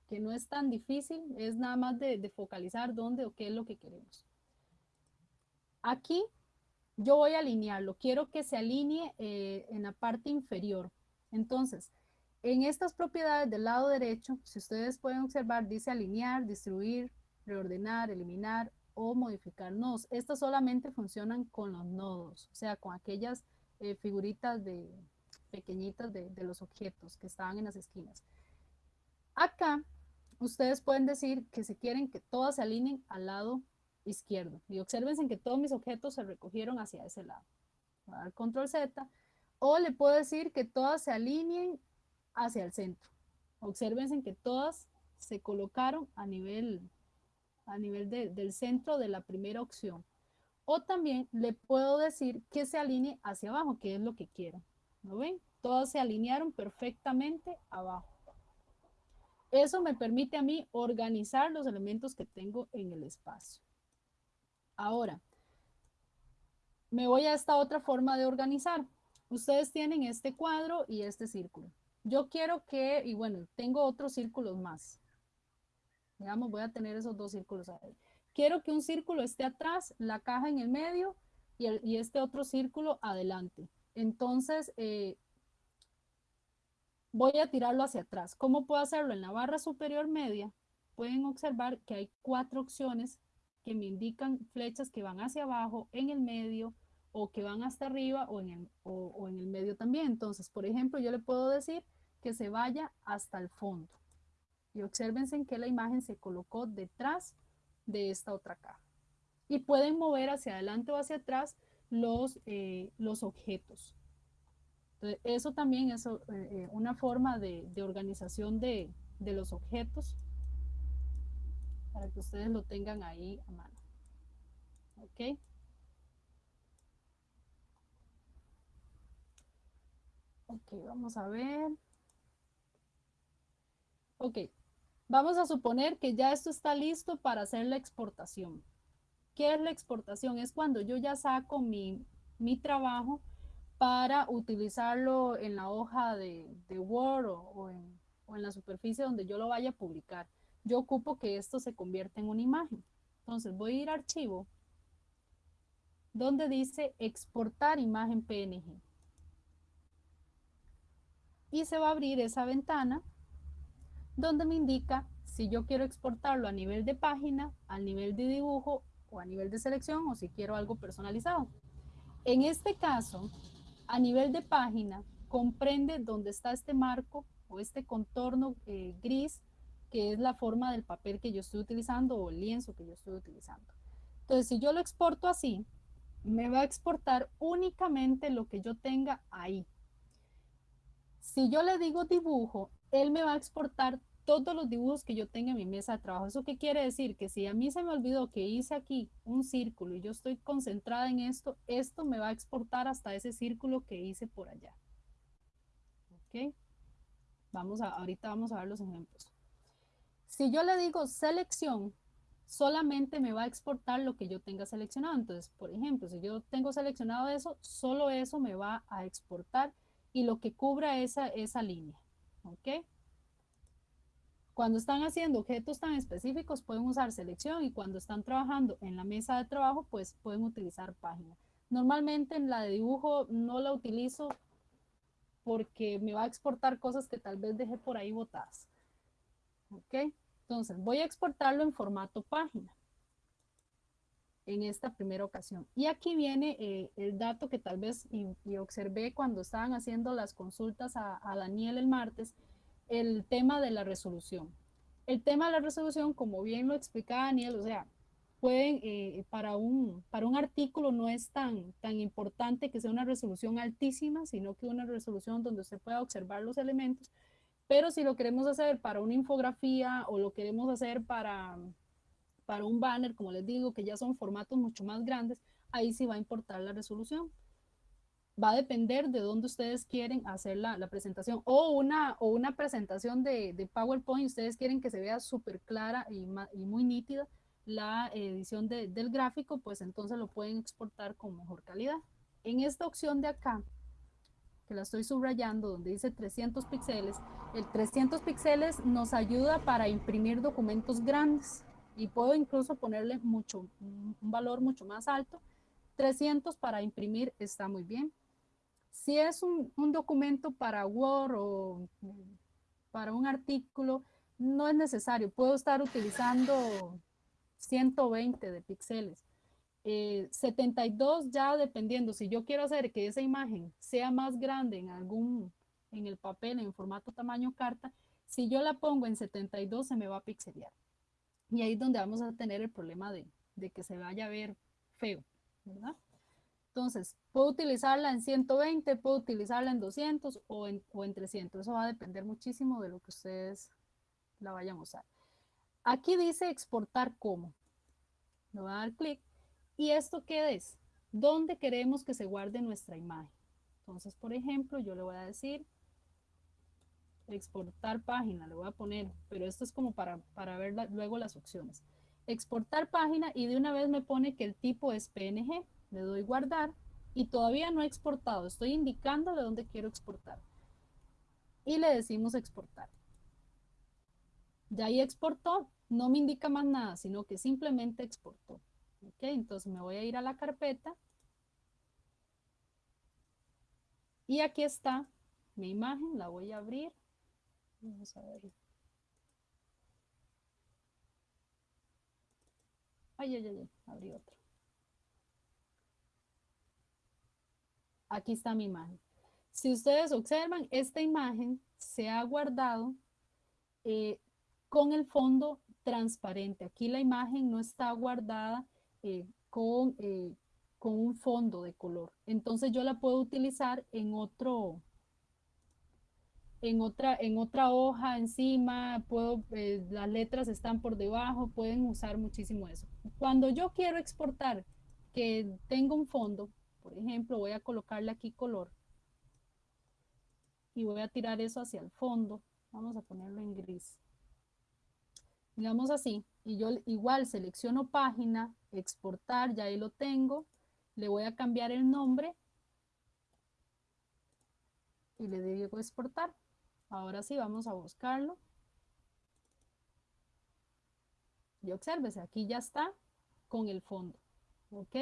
que, no es tan difícil, es nada más de, de, focalizar dónde o qué es lo que queremos. Aquí yo voy a alinearlo, quiero que se alinee eh, en la parte inferior. Entonces, en estas propiedades del lado derecho, si ustedes pueden observar, dice alinear, distribuir, reordenar, eliminar o modificar nodos. Estas solamente funcionan con los nodos, o sea, con aquellas eh, figuritas de, pequeñitas de, los objetos que estaban en las esquinas. Acá, ustedes pueden decir que si quieren que todas se alineen al lado izquierdo. Y observen que todos mis objetos se recogieron hacia ese lado. Voy a dar control Z. O le puedo decir que todas se alineen hacia el centro. Observen que todas se colocaron a nivel a nivel de, del centro de la primera opción. O también le puedo decir que se alinee hacia abajo, que es lo que quiero. ¿No ven? Todas se alinearon perfectamente abajo. Eso me permite a mí organizar los elementos que tengo en el espacio. Ahora, me voy a esta otra forma de organizar. Ustedes tienen este cuadro y este círculo. Yo quiero que, y bueno, tengo otros círculos más. Digamos, voy a tener esos dos círculos ahí. Quiero que un círculo esté atrás, la caja en el medio y, este otro círculo adelante. Entonces, eh, voy a tirarlo hacia atrás. ¿Cómo puedo hacerlo? En la barra superior media pueden observar que hay cuatro opciones que me indican flechas que van hacia abajo, en el medio, o que van hasta arriba o en el, o, en el medio también. Entonces, por ejemplo, yo le puedo decir que se vaya hasta el fondo. Y observen que la imagen se colocó detrás de esta otra caja. Y pueden mover hacia adelante o hacia atrás los, eh, los objetos. Entonces, eso también es eh, una forma de, de organización de, de, los objetos para que ustedes lo tengan ahí a mano. ¿Ok? Ok, vamos a ver. Ok, Vamos a suponer que ya esto está listo para hacer la exportación. ¿Qué es la exportación? Es cuando yo ya saco mi, mi trabajo para utilizarlo en la hoja de, de Word o, o, en, o, en, la superficie donde yo lo vaya a publicar. Yo ocupo que esto se convierta en una imagen. Entonces voy a ir a archivo, donde dice exportar imagen PNG. Y se va a abrir esa ventana donde me indica si yo quiero exportarlo a nivel de página, a nivel de dibujo o a nivel de selección o si quiero algo personalizado. En este caso, a nivel de página, comprende dónde está este marco o este contorno eh, gris, que es la forma del papel que yo estoy utilizando o el lienzo que yo estoy utilizando. Entonces, si yo lo exporto así, me va a exportar únicamente lo que yo tenga ahí. Si yo le digo dibujo, él me va a exportar todos los dibujos que yo tenga en mi mesa de trabajo. ¿Eso qué quiere decir? Que si a mí se me olvidó que hice aquí un círculo y yo estoy concentrada en esto, esto me va a exportar hasta ese círculo que hice por allá. ¿Ok? Vamos a, ahorita vamos a ver los ejemplos. Si yo le digo selección, solamente me va a exportar lo que yo tenga seleccionado. Entonces, por ejemplo, si yo tengo seleccionado eso, solo eso me va a exportar y lo que cubra esa, esa línea. ¿Ok? Cuando están haciendo objetos tan específicos pueden usar selección y cuando están trabajando en la mesa de trabajo pues pueden utilizar página. Normalmente en la de dibujo no la utilizo porque me va a exportar cosas que tal vez dejé por ahí botadas. ¿Ok? Entonces voy a exportarlo en formato página en esta primera ocasión. Y aquí viene eh, el dato que tal vez y, observé cuando estaban haciendo las consultas a, Daniel el martes, el tema de la resolución. El tema de la resolución, como bien lo explicaba Daniel, o sea, pueden, eh, para, un, para un artículo no es tan, tan importante que sea una resolución altísima, sino que una resolución donde usted pueda observar los elementos, pero si lo queremos hacer para una infografía o lo queremos hacer para, para un banner, como les digo, que ya son formatos mucho más grandes, ahí sí va a importar la resolución. Va a depender de dónde ustedes quieren hacer la, presentación o una, o una presentación de, PowerPoint, ustedes quieren que se vea súper clara y, muy nítida la edición del gráfico, pues entonces lo pueden exportar con mejor calidad. En esta opción de acá, que la estoy subrayando, donde dice 300 píxeles, el 300 píxeles nos ayuda para imprimir documentos grandes y puedo incluso ponerle mucho, un valor mucho más alto. 300 para imprimir está muy bien. Si es un, documento para Word o para un artículo, no es necesario. Puedo estar utilizando 120 de píxeles. 72 eh, ya dependiendo, si yo quiero hacer que esa imagen sea más grande en algún, en el papel, en formato tamaño carta, si yo la pongo en 72 se me va a pixelear. Y ahí es donde vamos a tener el problema de, de que se vaya a ver feo, ¿verdad? Entonces, puedo utilizarla en 120, puedo utilizarla en 200 o en, o en 300. Eso va a depender muchísimo de lo que ustedes la vayan a usar. Aquí dice exportar como. Le voy a dar clic. ¿Y esto qué es? ¿Dónde queremos que se guarde nuestra imagen? Entonces, por ejemplo, yo le voy a decir exportar página, le voy a poner, pero esto es como para, para ver luego las opciones. Exportar página y de una vez me pone que el tipo es PNG le doy guardar y todavía no he exportado, estoy indicándole dónde quiero exportar. Y le decimos exportar. Ya ahí exportó, no me indica más nada, sino que simplemente exportó. Ok, entonces me voy a ir a la carpeta. Y aquí está mi imagen, la voy a abrir. Vamos a ver. Ay, ay, ay, abrí otra. Aquí está mi imagen. Si ustedes observan, esta imagen se ha guardado eh, con el fondo transparente. Aquí la imagen no está guardada eh, con, eh, con un fondo de color. Entonces yo la puedo utilizar en otro, en otra, en otra hoja encima, puedo, las letras están por debajo, pueden usar muchísimo eso. Cuando yo quiero exportar que tenga un fondo, por ejemplo, voy a colocarle aquí color y voy a tirar eso hacia el fondo. Vamos a ponerlo en gris. Digamos así, y yo igual selecciono página, exportar, ya ahí lo tengo. Le voy a cambiar el nombre y le digo exportar. Ahora sí, vamos a buscarlo. Y obsérvese, aquí ya está con el fondo. ¿Ok?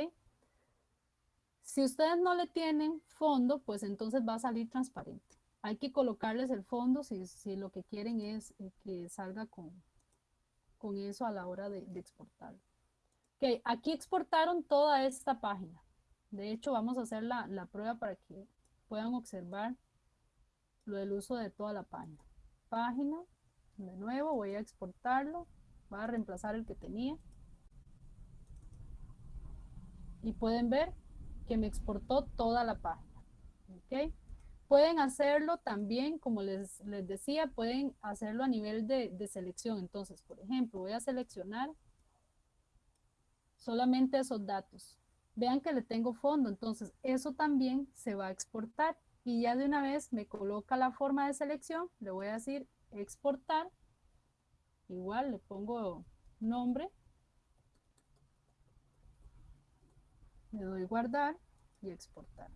Si ustedes no le tienen fondo, pues entonces va a salir transparente. Hay que colocarles el fondo si, lo que quieren es eh, que salga con, con eso a la hora de, exportar. Ok, aquí exportaron toda esta página. De hecho, vamos a hacer la, la prueba para que puedan observar lo del uso de toda la página. Página, de nuevo voy a exportarlo, voy a reemplazar el que tenía. Y pueden ver que me exportó toda la página. ¿ok? Pueden hacerlo también, como les, les decía, pueden hacerlo a nivel de, de selección. Entonces, por ejemplo, voy a seleccionar solamente esos datos. Vean que le tengo fondo, entonces eso también se va a exportar. Y ya de una vez me coloca la forma de selección, le voy a decir exportar. Igual le pongo nombre. Le doy guardar y exportar.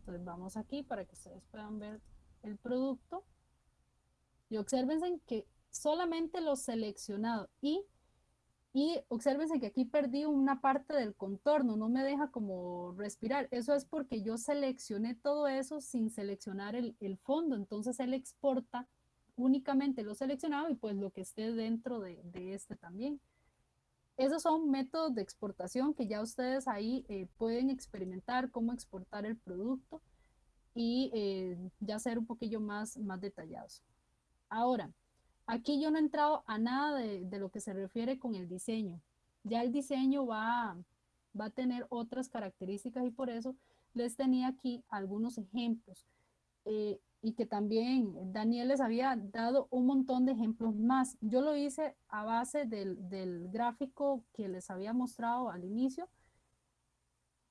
Entonces vamos aquí para que ustedes puedan ver el producto. Y observen que solamente lo seleccionado y, y observen que aquí perdí una parte del contorno, no me deja como respirar. Eso es porque yo seleccioné todo eso sin seleccionar el, fondo. Entonces él exporta únicamente lo seleccionado y pues lo que esté dentro de, de este también. Esos son métodos de exportación que ya ustedes ahí eh, pueden experimentar cómo exportar el producto y eh, ya ser un poquillo más, más detallados. Ahora, aquí yo no he entrado a nada de, lo que se refiere con el diseño. Ya el diseño va, va a tener otras características y por eso les tenía aquí algunos ejemplos. Eh, y que también Daniel les había dado un montón de ejemplos más. Yo lo hice a base del, del, gráfico que les había mostrado al inicio,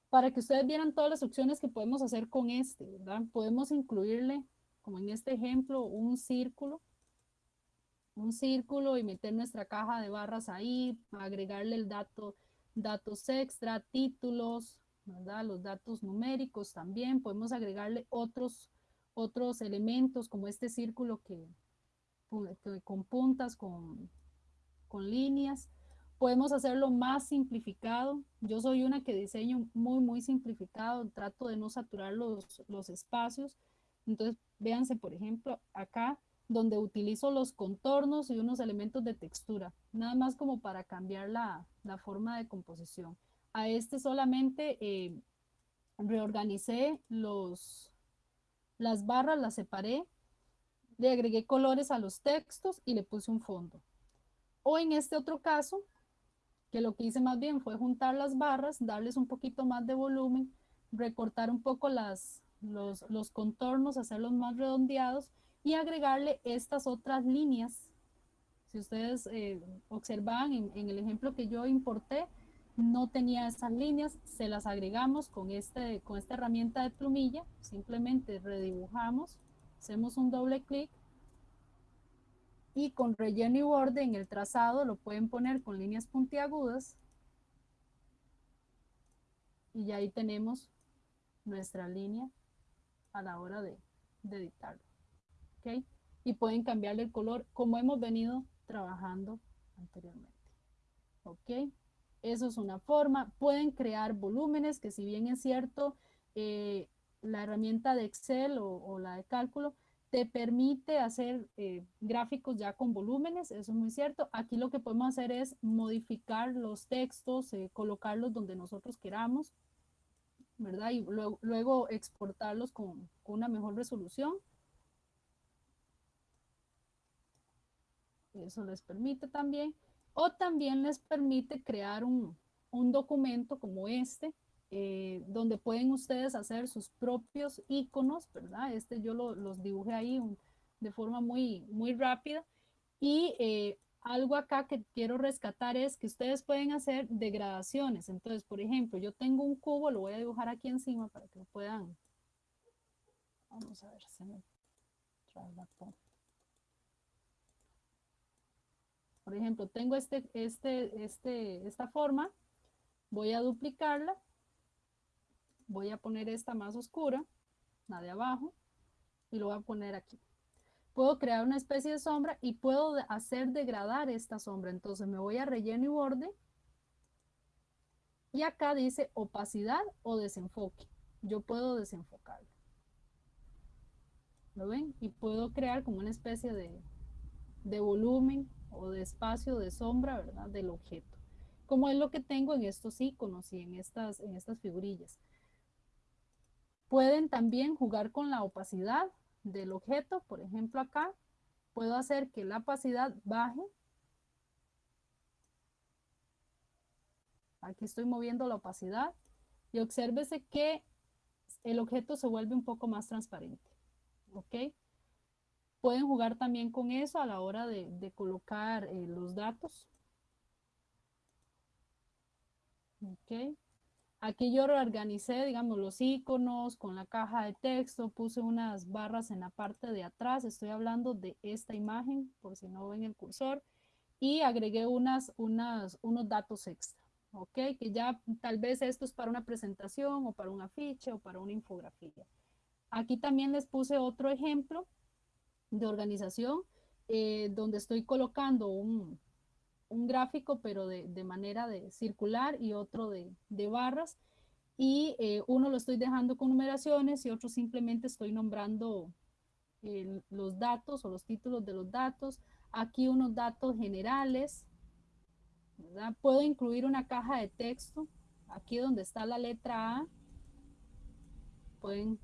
para que ustedes vieran todas las opciones que podemos hacer con este, ¿verdad? Podemos incluirle, como en este ejemplo, un círculo, un círculo y meter nuestra caja de barras ahí, agregarle el dato, datos extra, títulos, ¿verdad? Los datos numéricos también, podemos agregarle otros otros elementos como este círculo que, con puntas, con, con líneas. Podemos hacerlo más simplificado. Yo soy una que diseño muy, muy simplificado. Trato de no saturar los, los espacios. Entonces, véanse, por ejemplo, acá donde utilizo los contornos y unos elementos de textura. Nada más como para cambiar la, la forma de composición. A este solamente eh, reorganicé los, las barras las separé, le agregué colores a los textos y le puse un fondo. O en este otro caso, que lo que hice más bien fue juntar las barras, darles un poquito más de volumen, recortar un poco las, los, los contornos, hacerlos más redondeados y agregarle estas otras líneas. Si ustedes eh, observan en, en, el ejemplo que yo importé, no tenía esas líneas, se las agregamos con, este, con esta herramienta de plumilla, simplemente redibujamos, hacemos un doble clic y con relleno y borde en el trazado lo pueden poner con líneas puntiagudas y ya ahí tenemos nuestra línea a la hora de, de editarlo. ¿Okay? Y pueden cambiarle el color como hemos venido trabajando anteriormente. ¿ok? Eso es una forma. Pueden crear volúmenes, que si bien es cierto, eh, la herramienta de Excel o, la de cálculo te permite hacer eh, gráficos ya con volúmenes, eso es muy cierto. Aquí lo que podemos hacer es modificar los textos, eh, colocarlos donde nosotros queramos, ¿verdad? Y luego, exportarlos con una mejor resolución. Eso les permite también o también les permite crear un, documento como este, eh, donde pueden ustedes hacer sus propios iconos, ¿verdad? Este yo los dibujé ahí de forma muy, muy rápida. Y eh, algo acá que quiero rescatar es que ustedes pueden hacer degradaciones. Entonces, por ejemplo, yo tengo un cubo, lo voy a dibujar aquí encima para que lo puedan. Vamos a ver, se me por ejemplo, tengo este, este, este, esta forma, voy a duplicarla, voy a poner esta más oscura, la de abajo, y lo voy a poner aquí. Puedo crear una especie de sombra y puedo hacer degradar esta sombra. Entonces me voy a relleno y borde. Y acá dice opacidad o desenfoque. Yo puedo desenfocarlo. ¿Lo ven? Y puedo crear como una especie de, de volumen o de espacio de sombra, ¿verdad? Del objeto. Como es lo que tengo en estos iconos y en estas, en estas figurillas. Pueden también jugar con la opacidad del objeto. Por ejemplo, acá puedo hacer que la opacidad baje. Aquí estoy moviendo la opacidad y obsérvese que el objeto se vuelve un poco más transparente. ¿Ok? Pueden jugar también con eso a la hora de, colocar eh, los datos. ¿Ok? Aquí yo reorganicé, digamos, los iconos con la caja de texto, puse unas barras en la parte de atrás, estoy hablando de esta imagen, por si no ven el cursor, y agregué unas, unas, unos datos extra, ¿ok? Que ya tal vez esto es para una presentación o para un afiche o para una infografía. Aquí también les puse otro ejemplo de organización eh, donde estoy colocando un, un gráfico, pero de, de, manera de circular y otro de, de barras. Y eh, uno lo estoy dejando con numeraciones y otro simplemente estoy nombrando los datos o los títulos de los datos. Aquí unos datos generales. Puedo incluir una caja de texto. Aquí donde está la letra A. Pueden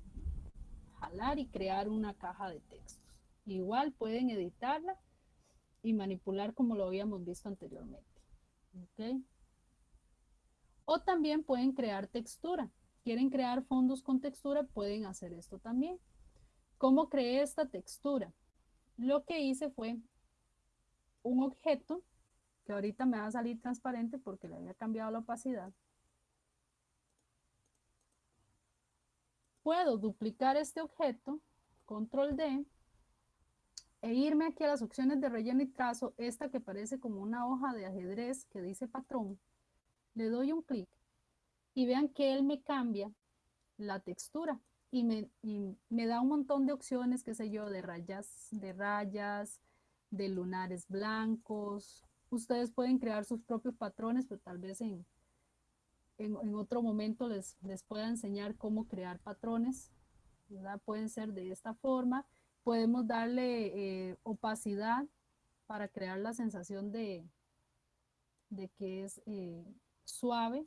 jalar y crear una caja de textos. Igual pueden editarla y manipular como lo habíamos visto anteriormente. O también pueden crear textura. Quieren crear fondos con textura, pueden hacer esto también. ¿Cómo creé esta textura? Lo que hice fue un objeto, que ahorita me va a salir transparente porque le había cambiado la opacidad. Puedo duplicar este objeto, control D, e irme aquí a las opciones de relleno y trazo, esta que parece como una hoja de ajedrez que dice patrón, le doy un clic y vean que él me cambia la textura y me, me da un montón de opciones, qué sé yo, de rayas, de rayas, de lunares blancos. Ustedes pueden crear sus propios patrones, pero tal vez en, en, otro momento les, les pueda enseñar cómo crear patrones. Pueden ser de esta forma podemos darle eh, opacidad para crear la sensación de, de que es eh, suave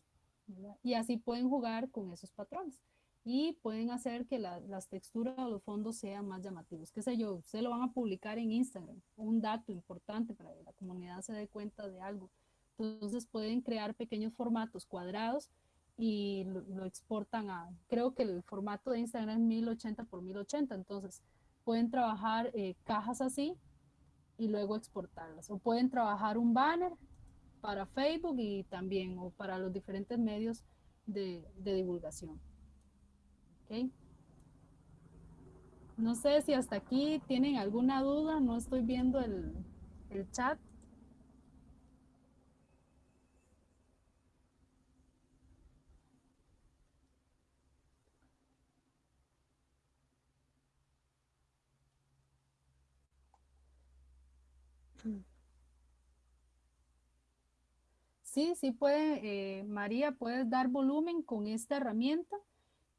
y así pueden jugar con esos patrones y pueden hacer que las texturas o los fondos sean más llamativos. Qué sé yo, ustedes lo van a publicar en Instagram, un dato importante para que la comunidad se dé cuenta de algo. Entonces pueden crear pequeños formatos cuadrados y lo, lo exportan a, creo que el formato de Instagram es 1080 por 1080, entonces pueden trabajar eh, cajas así y luego exportarlas. O pueden trabajar un banner para Facebook y también o para los diferentes medios de, divulgación. No sé si hasta aquí tienen alguna duda, no estoy viendo el, el chat. Sí, sí puede, eh, María, puedes dar volumen con esta herramienta.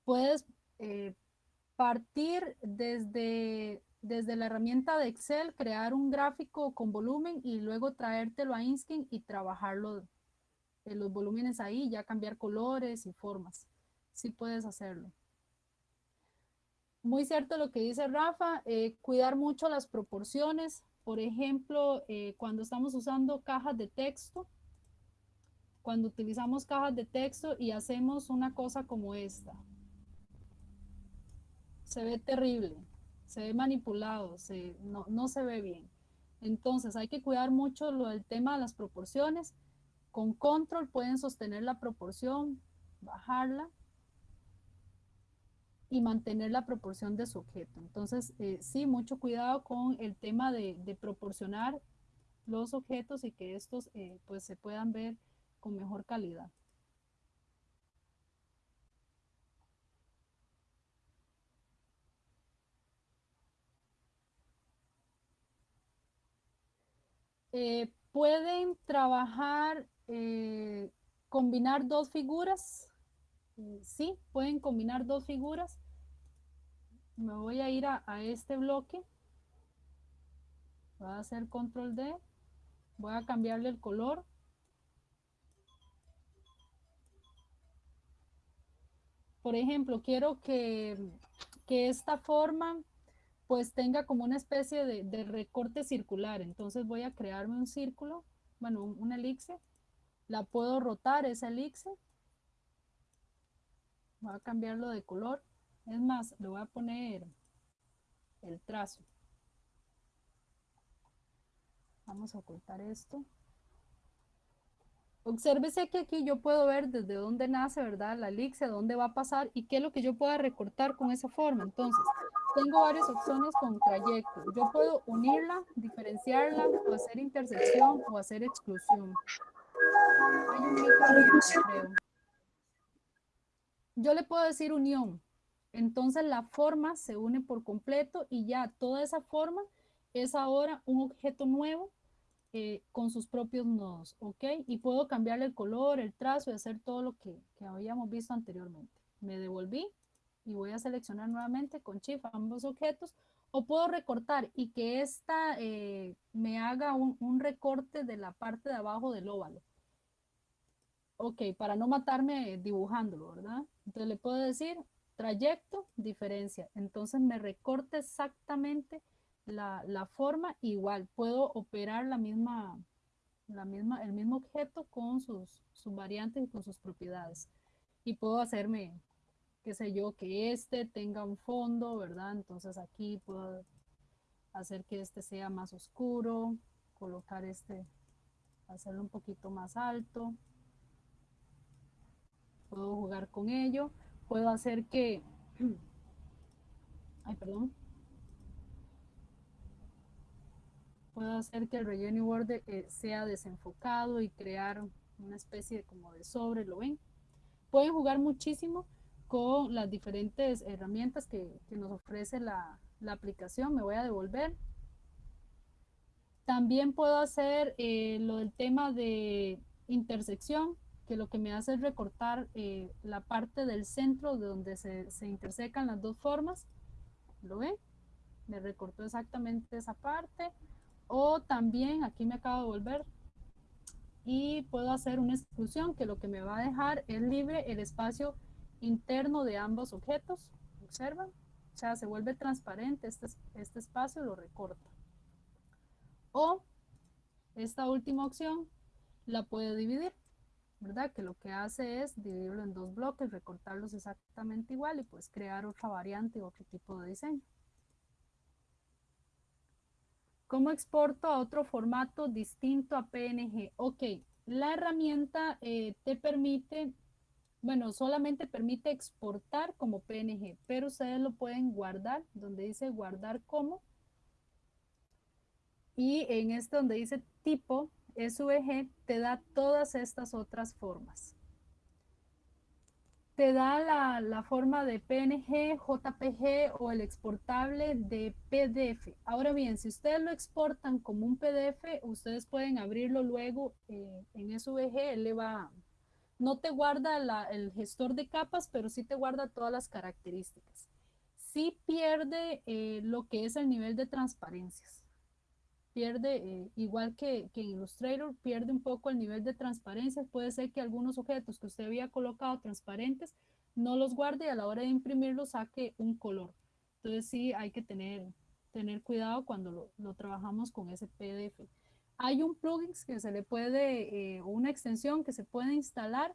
Puedes eh, partir desde, desde la herramienta de Excel, crear un gráfico con volumen y luego traértelo a Inskin y trabajarlo en los volúmenes ahí, ya cambiar colores y formas. Sí puedes hacerlo. Muy cierto lo que dice Rafa, eh, cuidar mucho las proporciones. Por ejemplo, cuando estamos usando cajas de texto, cuando utilizamos cajas de texto y hacemos una cosa como esta. Se ve terrible, se ve manipulado, se, no, no se ve bien. Entonces hay que cuidar mucho lo del tema de las proporciones. Con control pueden sostener la proporción, bajarla y mantener la proporción de su objeto. Entonces, eh, sí, mucho cuidado con el tema de, de, proporcionar los objetos y que estos eh, pues se puedan ver con mejor calidad. Eh, pueden trabajar, eh, combinar dos figuras. Sí, pueden combinar dos figuras. Me voy a ir a, a este bloque. Voy a hacer control D. Voy a cambiarle el color. Por ejemplo, quiero que, esta forma pues tenga como una especie de, recorte circular. Entonces voy a crearme un círculo, bueno, un, elixir. La puedo rotar esa elixir. Voy a cambiarlo de color. Es más, le voy a poner el trazo. Vamos a ocultar esto. Obsérvese que aquí yo puedo ver desde dónde nace, ¿verdad? La elixir, dónde va a pasar y qué es lo que yo pueda recortar con esa forma. Entonces, tengo varias opciones con trayecto. Yo puedo unirla, diferenciarla, o hacer intersección o hacer exclusión. Hay un creo. Yo le puedo decir unión. Entonces la forma se une por completo y ya toda esa forma es ahora un objeto nuevo eh, con sus propios nodos, ¿ok? Y puedo cambiarle el color, el trazo y hacer todo lo que, que habíamos visto anteriormente. Me devolví y voy a seleccionar nuevamente con Shift ambos objetos o puedo recortar y que esta eh, me haga un, un, recorte de la parte de abajo del óvalo. Ok, para no matarme dibujándolo, ¿verdad? Entonces le puedo decir trayecto, diferencia. Entonces me recorte exactamente la, la, forma, igual puedo operar la misma, la misma, el mismo objeto con sus, sus variantes y con sus propiedades. Y puedo hacerme, qué sé yo, que este tenga un fondo, ¿verdad? Entonces aquí puedo hacer que este sea más oscuro, colocar este, hacerlo un poquito más alto. Puedo jugar con ello. Puedo hacer que, ay, perdón, puedo hacer que el relleno border eh, sea desenfocado y crear una especie de, como de sobre, ¿lo ven? Pueden jugar muchísimo con las diferentes herramientas que, que nos ofrece la, la, aplicación. Me voy a devolver. También puedo hacer eh, lo del tema de intersección, que lo que me hace es recortar eh, la parte del centro de donde se, se intersecan las dos formas. ¿Lo ven? Me recortó exactamente esa parte. O también, aquí me acabo de volver, y puedo hacer una exclusión que lo que me va a dejar es libre el espacio interno de ambos objetos. Observan, o sea, se vuelve transparente este, este espacio, lo recorta. O esta última opción la puede dividir, ¿verdad? Que lo que hace es dividirlo en dos bloques, recortarlos exactamente igual y pues crear otra variante, otro tipo de diseño. ¿Cómo exporto a otro formato distinto a PNG? Ok, la herramienta eh, te permite, bueno, solamente permite exportar como PNG, pero ustedes lo pueden guardar, donde dice guardar como. Y en este donde dice tipo SVG, te da todas estas otras formas te da la, forma de PNG, JPG o el exportable de PDF. Ahora bien, si ustedes lo exportan como un PDF, ustedes pueden abrirlo luego eh, en SVG, él va, no te guarda el gestor de capas, pero sí te guarda todas las características. Sí pierde eh, lo que es el nivel de transparencias pierde, eh, igual que, que, en Illustrator, pierde un poco el nivel de transparencia. Puede ser que algunos objetos que usted había colocado transparentes no los guarde y a la hora de imprimirlos saque un color. Entonces sí hay que tener, tener cuidado cuando lo, lo trabajamos con ese PDF. Hay un plugin que se le puede, eh, una extensión que se puede instalar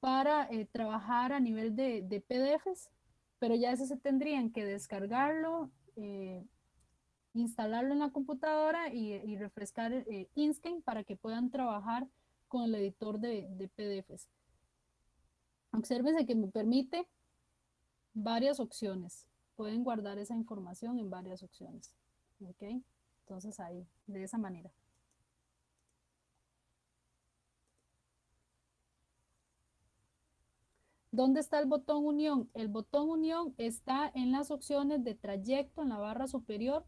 para eh, trabajar a nivel de, de, PDFs, pero ya ese se tendrían que descargarlo, eh, instalarlo en la computadora y, refrescar eh, Inkscape para que puedan trabajar con el editor de, PDFs. Obsérvense que me permite varias opciones. Pueden guardar esa información en varias opciones. ¿Ok? Entonces ahí, de esa manera. ¿Dónde está el botón unión? El botón unión está en las opciones de trayecto en la barra superior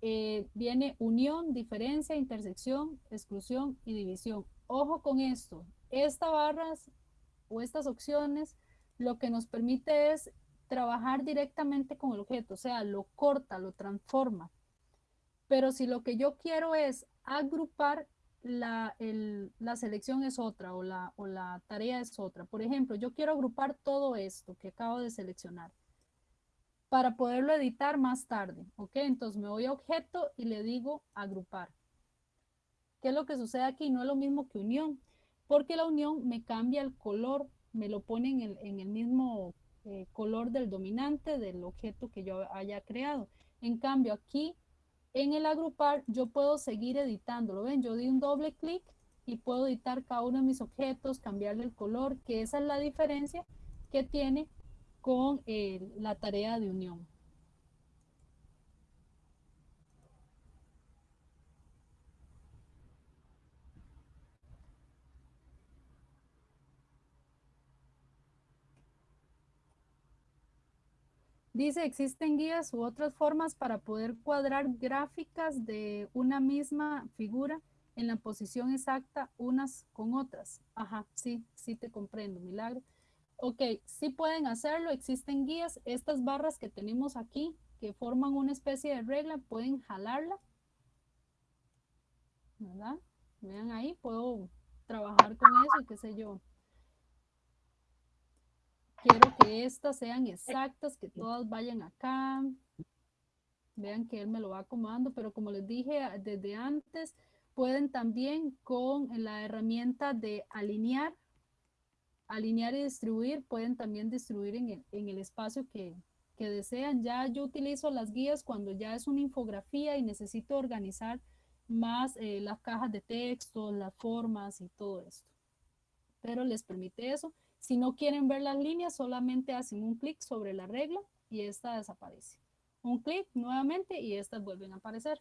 eh, viene unión, diferencia, intersección, exclusión y división. Ojo con esto, estas barras o estas opciones lo que nos permite es trabajar directamente con el objeto, o sea, lo corta, lo transforma. Pero si lo que yo quiero es agrupar, la, la selección es otra o la, o la tarea es otra. Por ejemplo, yo quiero agrupar todo esto que acabo de seleccionar para poderlo editar más tarde. ¿Ok? Entonces me voy a objeto y le digo agrupar. ¿Qué es lo que sucede aquí? No es lo mismo que unión, porque la unión me cambia el color, me lo pone en el, mismo eh, color del dominante del objeto que yo haya creado. En cambio, aquí en el agrupar yo puedo seguir editándolo. Ven, yo di un doble clic y puedo editar cada uno de mis objetos, cambiarle el color, que esa es la diferencia que tiene con eh, la tarea de unión. Dice, existen guías u otras formas para poder cuadrar gráficas de una misma figura en la posición exacta unas con otras. Ajá, sí, sí te comprendo, milagro. Ok, sí pueden hacerlo, existen guías. Estas barras que tenemos aquí, que forman una especie de regla, pueden jalarla. ¿Verdad? Vean ahí, puedo trabajar con eso, qué sé yo. Quiero que estas sean exactas, que todas vayan acá. Vean que él me lo va acomodando, pero como les dije desde antes, pueden también con la herramienta de alinear, alinear y distribuir, pueden también distribuir en el, espacio que, que desean. Ya yo utilizo las guías cuando ya es una infografía y necesito organizar más eh, las cajas de texto, las formas y todo esto. Pero les permite eso. Si no quieren ver las líneas, solamente hacen un clic sobre la regla y esta desaparece. Un clic nuevamente y estas vuelven a aparecer.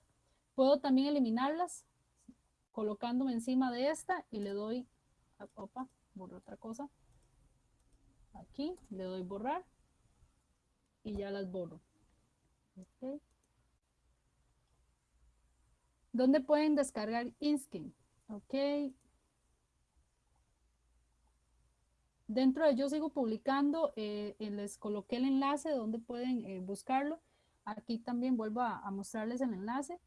Puedo también eliminarlas colocándome encima de esta y le doy, opa, borro otra cosa. Aquí le doy borrar y ya las borro. ¿Dónde pueden descargar Inskin? Ok, Dentro de Yo Sigo Publicando, eh, eh, les coloqué el enlace donde pueden eh, buscarlo. Aquí también vuelvo a, mostrarles el enlace.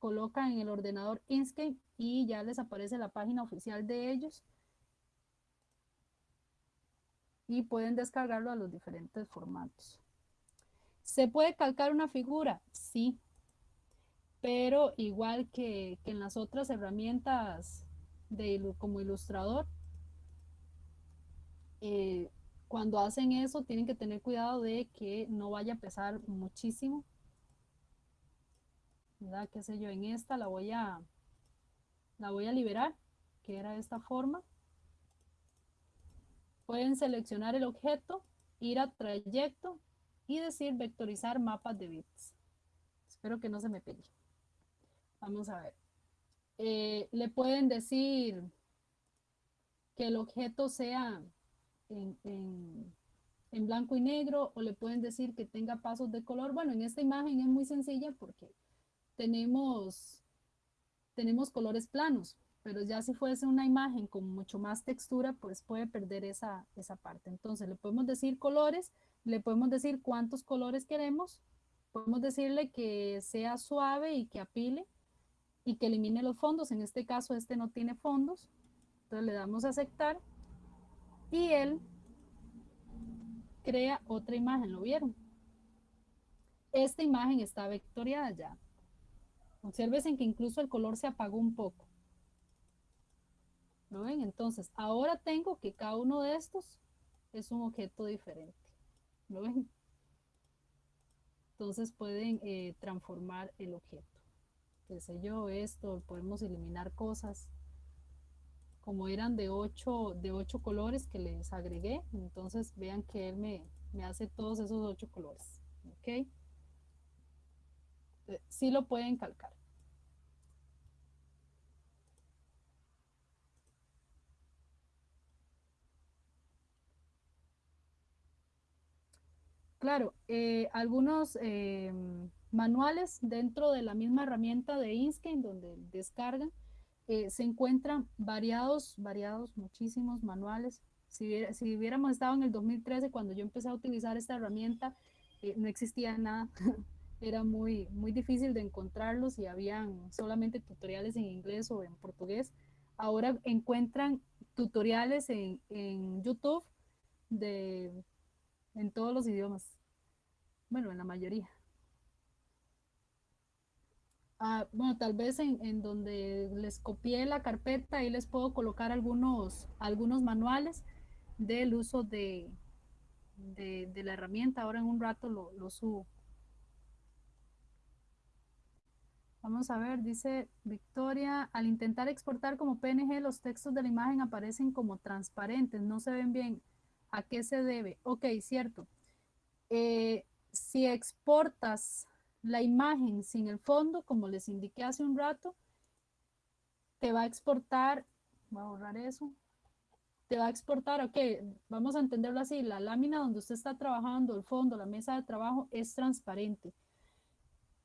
Colocan en el ordenador Inkscape y ya les aparece la página oficial de ellos. Y pueden descargarlo a los diferentes formatos. ¿Se puede calcar una figura? Sí. Pero igual que, en las otras herramientas de, como ilustrador, eh, cuando hacen eso tienen que tener cuidado de que no vaya a pesar muchísimo. ¿Verdad? ¿Qué sé yo? En esta la voy a, la voy a liberar, que era de esta forma. Pueden seleccionar el objeto, ir a trayecto y decir vectorizar mapas de bits. Espero que no se me pegue. Vamos a ver. Eh, le pueden decir que el objeto sea en, blanco y negro o le pueden decir que tenga pasos de color. Bueno, en esta imagen es muy sencilla porque tenemos, tenemos colores planos, pero ya si fuese una imagen con mucho más textura, pues puede perder esa, esa parte. Entonces le podemos decir colores, le podemos decir cuántos colores queremos, podemos decirle que sea suave y que apile y que elimine los fondos. En este caso este no tiene fondos, entonces le damos a aceptar y él crea otra imagen, ¿lo vieron? Esta imagen está vectoriada ya. Observen que incluso el color se apagó un poco. ¿Lo ven? Entonces, ahora tengo que cada uno de estos es un objeto diferente. ¿Lo ven? Entonces pueden eh, transformar el objeto. Qué sé yo, esto, podemos eliminar cosas como eran de ocho, de ocho colores que les agregué, entonces vean que él me, me hace todos esos ocho colores. ¿Ok? Sí lo pueden calcar. Claro, eh, algunos eh, manuales dentro de la misma herramienta de Inkscape donde descargan, eh, se encuentran variados, variados, muchísimos manuales. Si, si, hubiéramos estado en el 2013, cuando yo empecé a utilizar esta herramienta, no existía nada. Era muy, muy difícil de encontrarlos y habían solamente tutoriales en inglés o en portugués. Ahora encuentran tutoriales en, en YouTube de, en todos los idiomas. Bueno, en la mayoría. Ah, bueno, tal vez en, donde les copié la carpeta, ahí les puedo colocar algunos, algunos manuales del uso de, de, la herramienta. Ahora en un rato lo, lo subo. Vamos a ver, dice Victoria, al intentar exportar como PNG, los textos de la imagen aparecen como transparentes, no se ven bien. ¿A qué se debe? Ok, cierto. Eh, si exportas la imagen sin el fondo, como les indiqué hace un rato, te va a exportar, voy a borrar eso, te va a exportar, ok, vamos a entenderlo así, la lámina donde usted está trabajando, el fondo, la mesa de trabajo es transparente.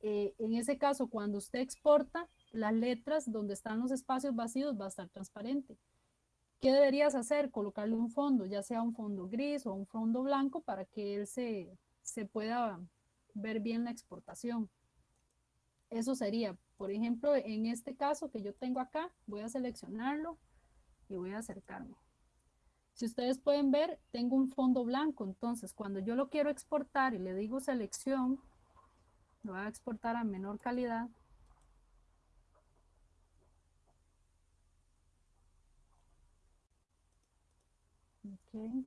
Eh, en ese caso, cuando usted exporta, las letras donde están los espacios vacíos va a estar transparente. ¿Qué deberías hacer? Colocarle un fondo, ya sea un fondo gris o un fondo blanco para que él se, se pueda ver bien la exportación. Eso sería, por ejemplo, en este caso que yo tengo acá, voy a seleccionarlo y voy a acercarme. Si ustedes pueden ver, tengo un fondo blanco, entonces cuando yo lo quiero exportar y le digo selección, lo voy a exportar a menor calidad. Okay.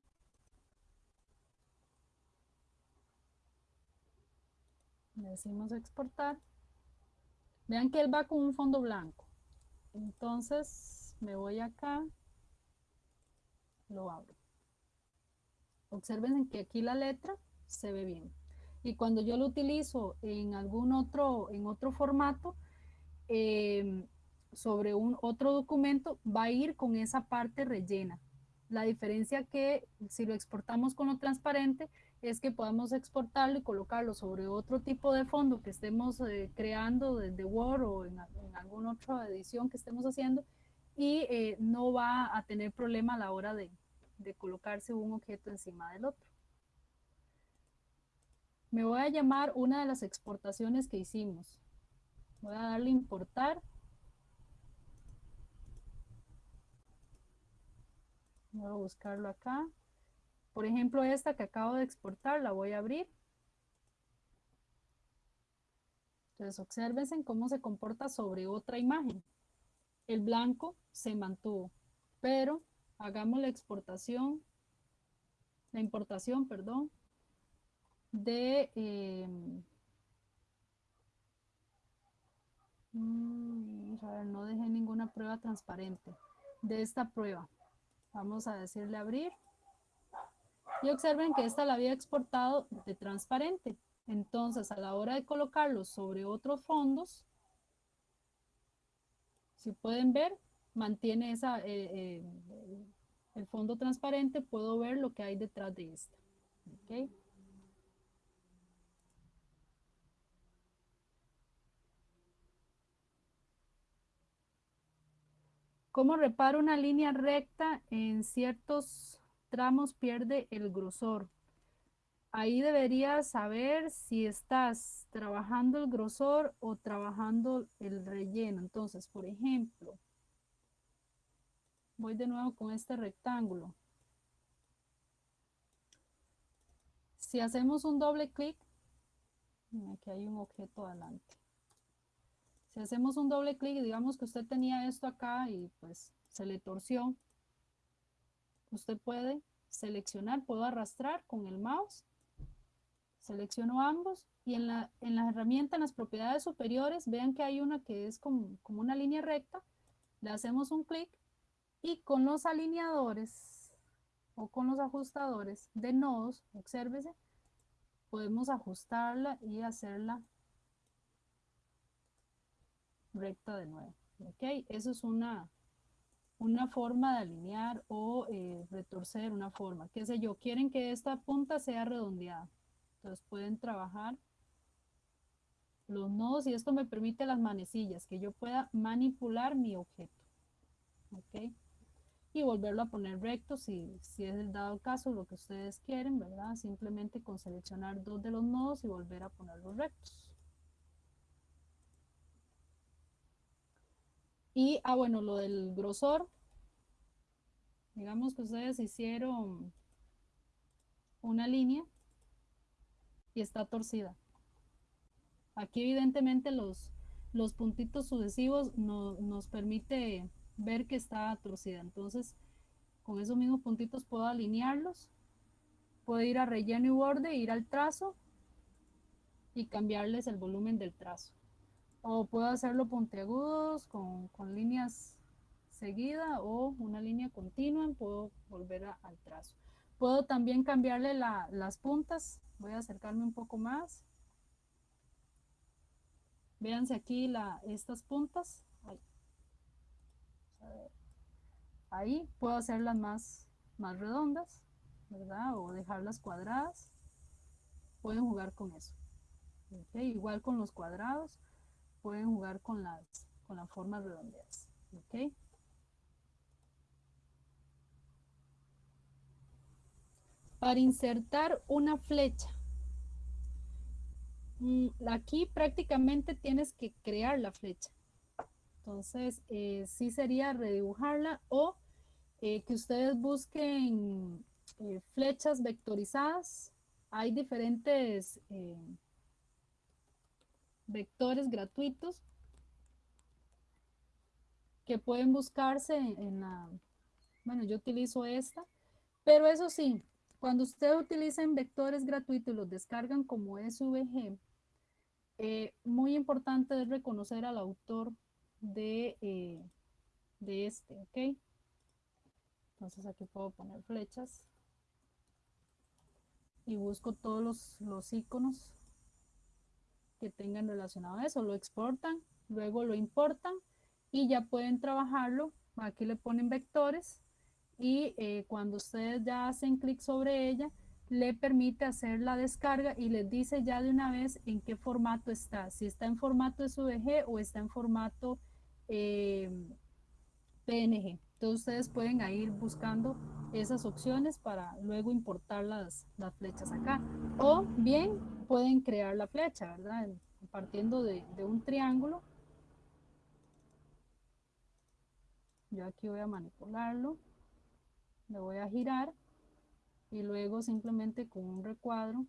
Le decimos exportar. Vean que él va con un fondo blanco. Entonces me voy acá, lo abro. Observen que aquí la letra se ve bien. Y cuando yo lo utilizo en algún otro, en otro formato, em, sobre un otro documento, va a ir con esa parte rellena. La diferencia que si lo exportamos con lo transparente es que podamos exportarlo y colocarlo sobre otro tipo de fondo que estemos eh, creando desde Word o en, alguna otra edición que estemos haciendo y eh, no va a tener problema a la hora de, de colocarse un objeto encima del otro. Me voy a llamar una de las exportaciones que hicimos. Voy a darle importar. Voy a buscarlo acá. Por ejemplo, esta que acabo de exportar, la voy a abrir. Entonces, observen cómo se comporta sobre otra imagen. El blanco se mantuvo, pero hagamos la exportación, la importación, perdón, de mm, a ver, no dejé ninguna prueba transparente de esta prueba. Vamos a decirle abrir. Y observen que esta la había exportado de transparente. Entonces, a la hora de colocarlo sobre otros fondos, si pueden ver, mantiene esa, eh, eh, el fondo transparente, puedo ver lo que hay detrás de esta. ¿Okay? ¿Cómo reparo una línea recta en ciertos tramos pierde el grosor? Ahí deberías saber si estás trabajando el grosor o trabajando el relleno. Entonces, por ejemplo, voy de nuevo con este rectángulo. Si hacemos un doble clic, aquí hay un objeto adelante. Hacemos un doble clic digamos que usted tenía esto acá y pues se le torció, usted puede seleccionar, puedo arrastrar con el mouse, selecciono ambos y en la, en la herramienta, en las propiedades superiores, vean que hay una que es como, como una línea recta, le hacemos un clic y con los alineadores o con los ajustadores de nodos, obsérvese, podemos ajustarla y hacerla recta de nuevo. ¿Ok? Eso es una, una forma de alinear o eh, retorcer una forma. ¿Qué sé yo? Quieren que esta punta sea redondeada. Entonces pueden trabajar los nodos y esto me permite las manecillas, que yo pueda manipular mi objeto. ¿Ok? Y volverlo a poner recto si, si es el dado caso lo que ustedes quieren, ¿verdad? Simplemente con seleccionar dos de los nodos y volver a ponerlos rectos. Y, ah, bueno, lo del grosor. Digamos que ustedes hicieron una línea y está torcida. Aquí evidentemente los, los puntitos sucesivos nos permite ver que está torcida. Entonces, con esos mismos puntitos puedo alinearlos, puedo ir a relleno y borde, ir al trazo y cambiarles el volumen del trazo. O puedo hacerlo puntiagudos con, con líneas seguidas o una línea continua, puedo volver al trazo. Puedo también cambiarle las puntas, voy a acercarme un poco más. Véanse aquí estas puntas. Ahí. puedo hacerlas más, más redondas, ¿verdad? O dejarlas cuadradas. Pueden jugar con eso. Igual con los cuadrados, pueden jugar con las, con las formas redondeadas. Para insertar una flecha, mm, aquí prácticamente tienes que crear la flecha. Entonces, eh, sí sería redibujarla o eh, que ustedes busquen eh, flechas vectorizadas. Hay diferentes vectores gratuitos que pueden buscarse en la, bueno, yo utilizo esta, pero eso sí, cuando ustedes utilizan vectores gratuitos y los descargan como SVG, eh, muy importante es reconocer al autor de, eh, de este, ¿ok? Entonces aquí puedo poner flechas y busco todos los, los iconos que tengan relacionado a eso, lo exportan, luego lo importan y ya pueden trabajarlo, aquí le ponen vectores y eh, cuando ustedes ya hacen clic sobre ella, le permite hacer la descarga y les dice ya de una vez en qué formato está, si está en formato SVG o está en formato eh, PNG. Entonces ustedes pueden ir buscando esas opciones para luego importar las, las flechas acá. O bien pueden crear la flecha, ¿verdad? Partiendo de, un triángulo. Yo aquí voy a manipularlo. Le voy a girar. Y luego simplemente con un recuadro.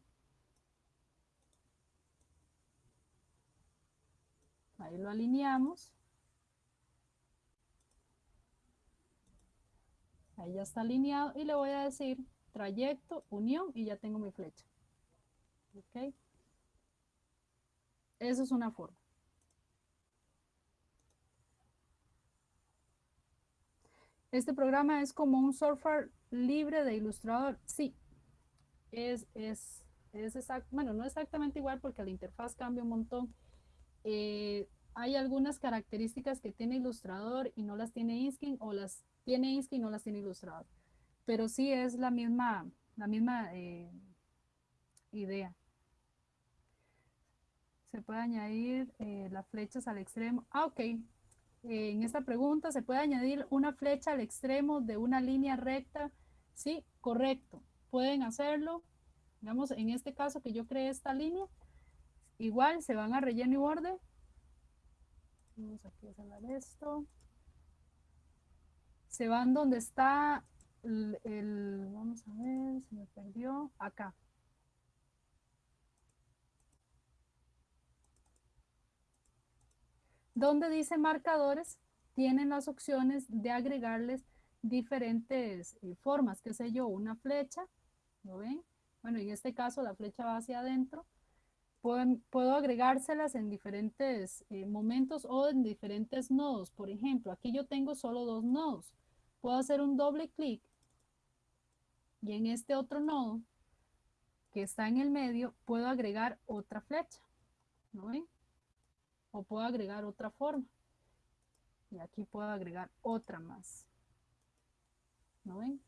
Ahí lo alineamos. Ahí ya está alineado. Y le voy a decir trayecto, unión y ya tengo mi flecha ok eso es una forma Este programa es como un software libre de ilustrador. Sí, es, es, es exacto, bueno, no exactamente igual porque la interfaz cambia un montón. Eh, hay algunas características que tiene ilustrador y no las tiene Inskin o las tiene Inskin y no las tiene ilustrador. Pero sí es la misma, la misma eh, idea. Se puede añadir eh, las flechas al extremo. Ah, ok en esta pregunta, ¿se puede añadir una flecha al extremo de una línea recta? Sí, correcto. Pueden hacerlo. Digamos, en este caso que yo creé esta línea, igual se van a relleno y borde. Vamos aquí a cerrar esto. Se van donde está el, el, vamos a ver, se me perdió, acá. Donde dice marcadores, tienen las opciones de agregarles diferentes eh, formas, qué sé yo, una flecha, ¿lo ven? Bueno, en este caso la flecha va hacia adentro. puedo agregárselas en diferentes eh, momentos o en diferentes nodos. Por ejemplo, aquí yo tengo solo dos nodos. Puedo hacer un doble clic y en este otro nodo que está en el medio puedo agregar otra flecha. ¿No ven? O puedo agregar otra forma. Y aquí puedo agregar otra más. ¿No ven?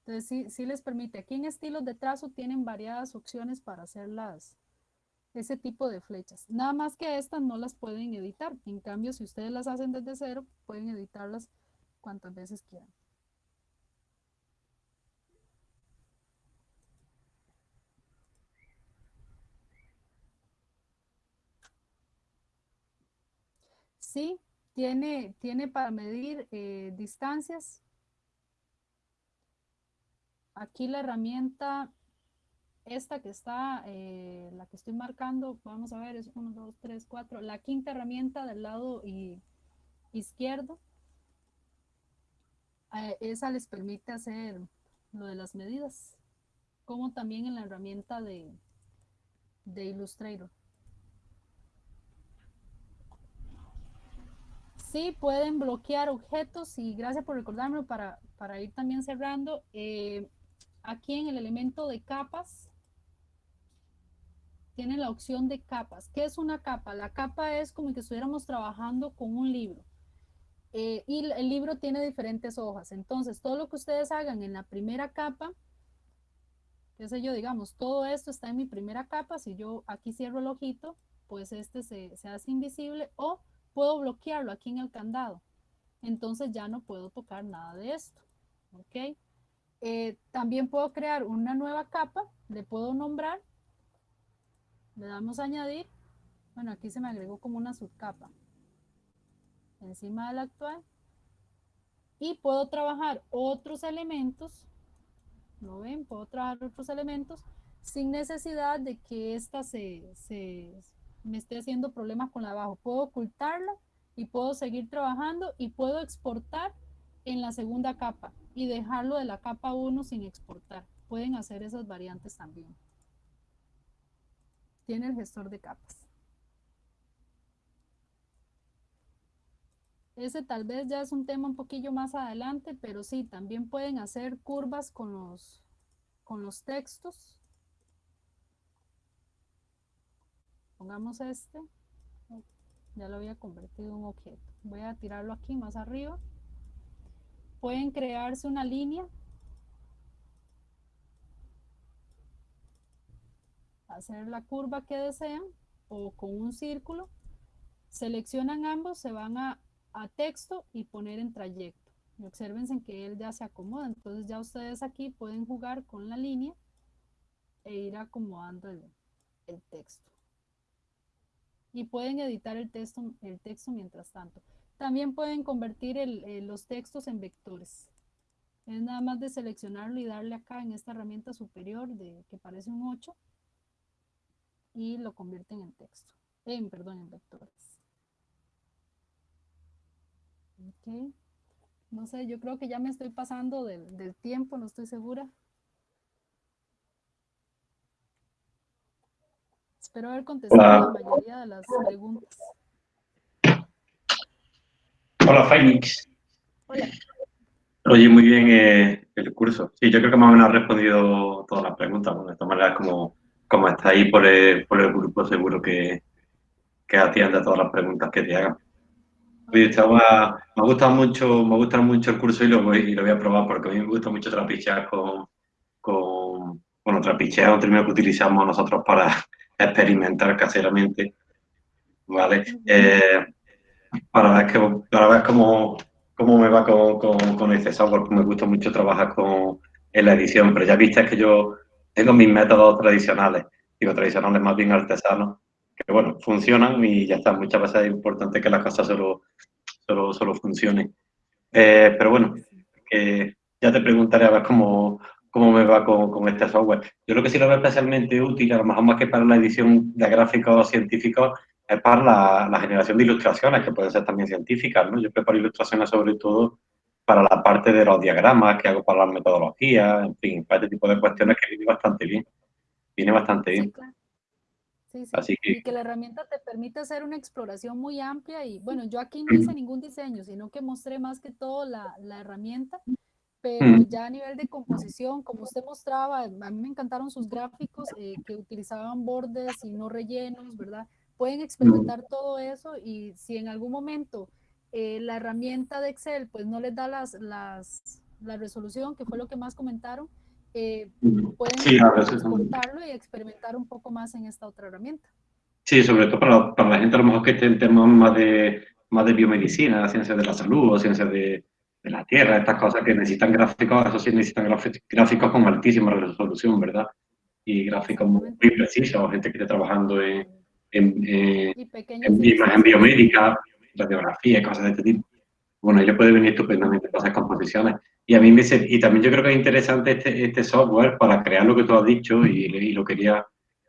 Entonces sí, sí les permite. Aquí en estilos de trazo tienen variadas opciones para hacer las, ese tipo de flechas. Nada más que estas no las pueden editar. En cambio, si ustedes las hacen desde cero, pueden editarlas cuantas veces quieran. Sí, tiene, tiene para medir eh, distancias. Aquí la herramienta, esta que está, eh, la que estoy marcando, vamos a ver, es 1, 2, 3, 4. La quinta herramienta del lado izquierdo. Eh, esa les permite hacer lo de las medidas, como también en la herramienta de, de Illustrator. Sí, pueden bloquear objetos y gracias por recordarme para, para ir también cerrando. Eh, aquí en el elemento de capas, tiene la opción de capas. ¿Qué es una capa? La capa es como que estuviéramos trabajando con un libro. Eh, y el libro tiene diferentes hojas. Entonces, todo lo que ustedes hagan en la primera capa, qué sé yo, digamos, todo esto está en mi primera capa. Si yo aquí cierro el ojito, pues este se, se hace invisible o puedo bloquearlo aquí en el candado. Entonces ya no puedo tocar nada de esto. ¿Ok? Eh, también puedo crear una nueva capa, le puedo nombrar, le damos a añadir. Bueno, aquí se me agregó como una subcapa encima de la actual. Y puedo trabajar otros elementos, ¿lo ven? Puedo trabajar otros elementos sin necesidad de que esta se, se, me esté haciendo problemas con la abajo. Puedo ocultarla y puedo seguir trabajando y puedo exportar en la segunda capa y dejarlo de la capa 1 sin exportar. Pueden hacer esas variantes también. Tiene el gestor de capas. Ese tal vez ya es un tema un poquillo más adelante, pero sí, también pueden hacer curvas con los, con los textos pongamos este, ya lo había convertido en un objeto. Voy a tirarlo aquí más arriba. Pueden crearse una línea. Hacer la curva que desean o con un círculo. Seleccionan ambos, se van a, texto y poner en trayecto. Y observen que él ya se acomoda. Entonces ya ustedes aquí pueden jugar con la línea e ir acomodando el texto y pueden editar el texto, el texto mientras tanto. También pueden convertir los textos en vectores. Es nada más de seleccionarlo y darle acá en esta herramienta superior de, que parece un 8 y lo convierten en texto, en, perdón, en vectores. Ok. No sé, yo creo que ya me estoy pasando del, del tiempo, no estoy segura. Espero haber contestado la mayoría de las preguntas. Hola, Phoenix. Hola. Oye, muy bien eh, el curso. Sí, yo creo que más o menos ha respondido todas las preguntas. de todas maneras, como, como está ahí por el, por el grupo, seguro que, que atiende todas las preguntas que te hagan. Oye, estaba, me ha gustado mucho, me gusta mucho el curso y lo voy, y lo voy a probar porque a mí me gusta mucho trapichear con, con bueno, trapichear es un término que utilizamos nosotros para, experimentar caseramente, ¿vale? Eh, para ver, que, para ver cómo, cómo me va con, con, este software, me gusta mucho trabajar con, en la edición, pero ya viste que yo tengo mis métodos tradicionales, digo tradicionales más bien artesanos, que bueno, funcionan y ya está, muchas veces es importante que las cosas solo, solo, solo funcionen. Eh, pero bueno, ya te preguntaré a ver cómo, cómo me va con, con, este software. Yo lo que sí lo veo especialmente útil, a lo mejor más que para la edición de gráficos científicos, es para la, la generación de ilustraciones, que pueden ser también científicas, ¿no? Yo preparo ilustraciones sobre todo para la parte de los diagramas que hago para las metodologías, en fin, para este tipo de cuestiones que viene bastante bien. Viene bastante bien. Sí, sí. Así que... Y que la herramienta te permite hacer una exploración muy amplia y bueno, yo aquí no hice ningún diseño, sino que mostré más que todo la, la herramienta pero mm. ya a nivel de composición, como usted mostraba, a mí me encantaron sus gráficos eh, que utilizaban bordes y no rellenos, ¿verdad? Pueden experimentar todo eso y si en algún momento eh, la herramienta de Excel pues no les da las, las, la resolución, que fue lo que más comentaron, eh, pueden sí, y experimentar un poco más en esta otra herramienta. Sí, sobre todo para, para la gente a lo mejor que esté en temas más de, más de biomedicina, ciencias de la salud o ciencias de, de la Tierra, estas cosas que necesitan gráficos, eso sí necesitan gráficos con altísima resolución, ¿verdad? Y gráficos muy precisos, gente que esté trabajando en, en, en, biomédica, radiografía y cosas de este tipo. Bueno, ellos pueden venir estupendamente para esas composiciones. Y a mí me y también yo creo que es interesante este, este software para crear lo que tú has dicho y, y, lo quería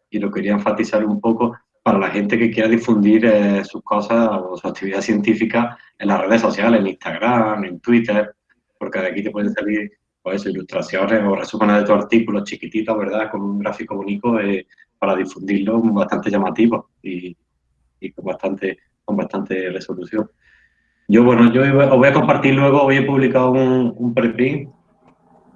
y lo quería enfatizar un poco para la gente que quiera difundir eh, sus cosas o su actividad científica en las redes sociales, en Instagram, en Twitter, porque de aquí te pueden salir pues ilustraciones o resúmenes de tu artículo chiquititos, ¿verdad? Con un gráfico único eh, para difundirlo bastante llamativo y, con, bastante, con bastante resolución. Yo, bueno, yo os voy a compartir luego, hoy he publicado un, un preprint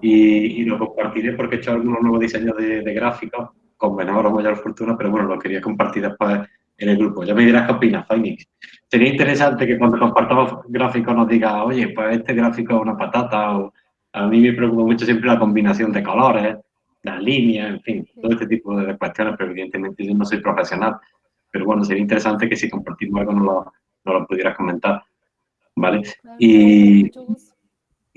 y, lo compartiré porque he hecho algunos nuevos diseños de, gráficos con menor o mayor fortuna, pero bueno, lo quería compartir después en el grupo. Ya me dirás qué opinas, Phoenix. Sería interesante que cuando compartamos gráficos nos diga, oye, pues este gráfico es una patata o a mí me preocupa mucho siempre la combinación de colores, las líneas, en fin, todo este tipo de cuestiones, pero evidentemente yo no soy profesional. Pero bueno, sería interesante que si compartimos algo nos lo, lo pudieras comentar. ¿Vale? Y,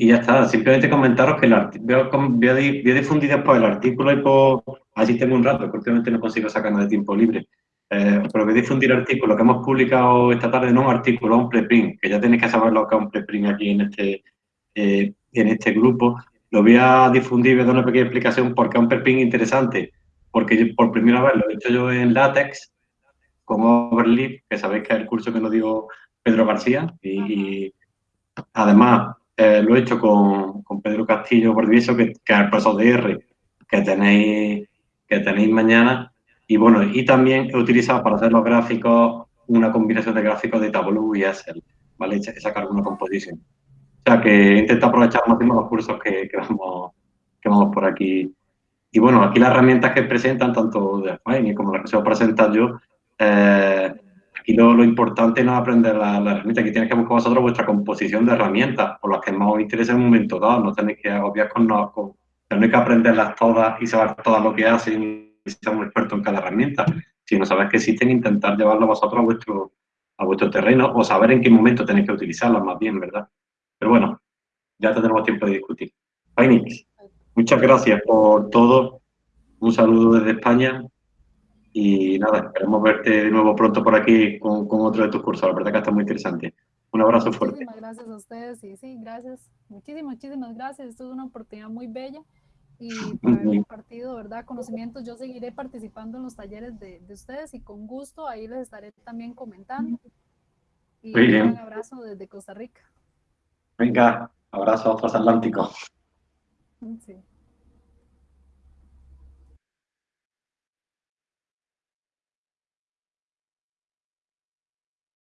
y ya está, simplemente comentaros que el voy, a, difundir después el artículo y por, así tengo un rato, porque últimamente no consigo sacar nada de tiempo libre. Eh, pero voy a difundir el artículo que hemos publicado esta tarde, no un artículo, un preprint, que ya tenéis que saber lo que es un preprint aquí en este, eh, en este grupo. Lo voy a difundir, voy a dar una pequeña explicación porque es un preprint interesante, porque por primera vez lo he hecho yo en látex con Overleaf, que sabéis que es el curso que nos dio Pedro García, y, además eh, lo he hecho con, con Pedro Castillo Bordivieso, que, que, es el profesor de R, que tenéis, que tenéis mañana. Y bueno, y también he utilizado para hacer los gráficos una combinación de gráficos de Tableau y Excel, ¿vale? Y sacar una composición. O sea, que intento aprovechar más los cursos que, que, vamos, que vamos por aquí. Y bueno, aquí las herramientas que presentan, tanto de Fine como las que se os presentar yo, eh, Aquí lo, importante no es aprender la, la, herramienta, aquí tenéis que buscar vosotros vuestra composición de herramientas, por las que más os interesa en un momento dado, no tenéis que agobiar con, no, con tenéis que aprenderlas todas y saber todas lo que hacen y ser un experto en cada herramienta. Si no sabéis que existen, intentar llevarlo vosotros a vuestro, a vuestro terreno o saber en qué momento tenéis que utilizarlas más bien, ¿verdad? Pero bueno, ya tenemos tiempo de discutir. Phoenix, muchas gracias por todo. Un saludo desde España y nada, esperemos verte de nuevo pronto por aquí con, con otro de tus cursos. La verdad que está muy interesante. Un abrazo fuerte. Muchísimas gracias a ustedes. Y sí, gracias. Muchísimas, muchísimas gracias. Esto es una oportunidad muy bella y por haber compartido, ¿verdad? Conocimientos. Yo seguiré participando en los talleres de, de ustedes y con gusto ahí les estaré también comentando. Y un abrazo desde Costa Rica. Venga, abrazo transatlántico. Sí.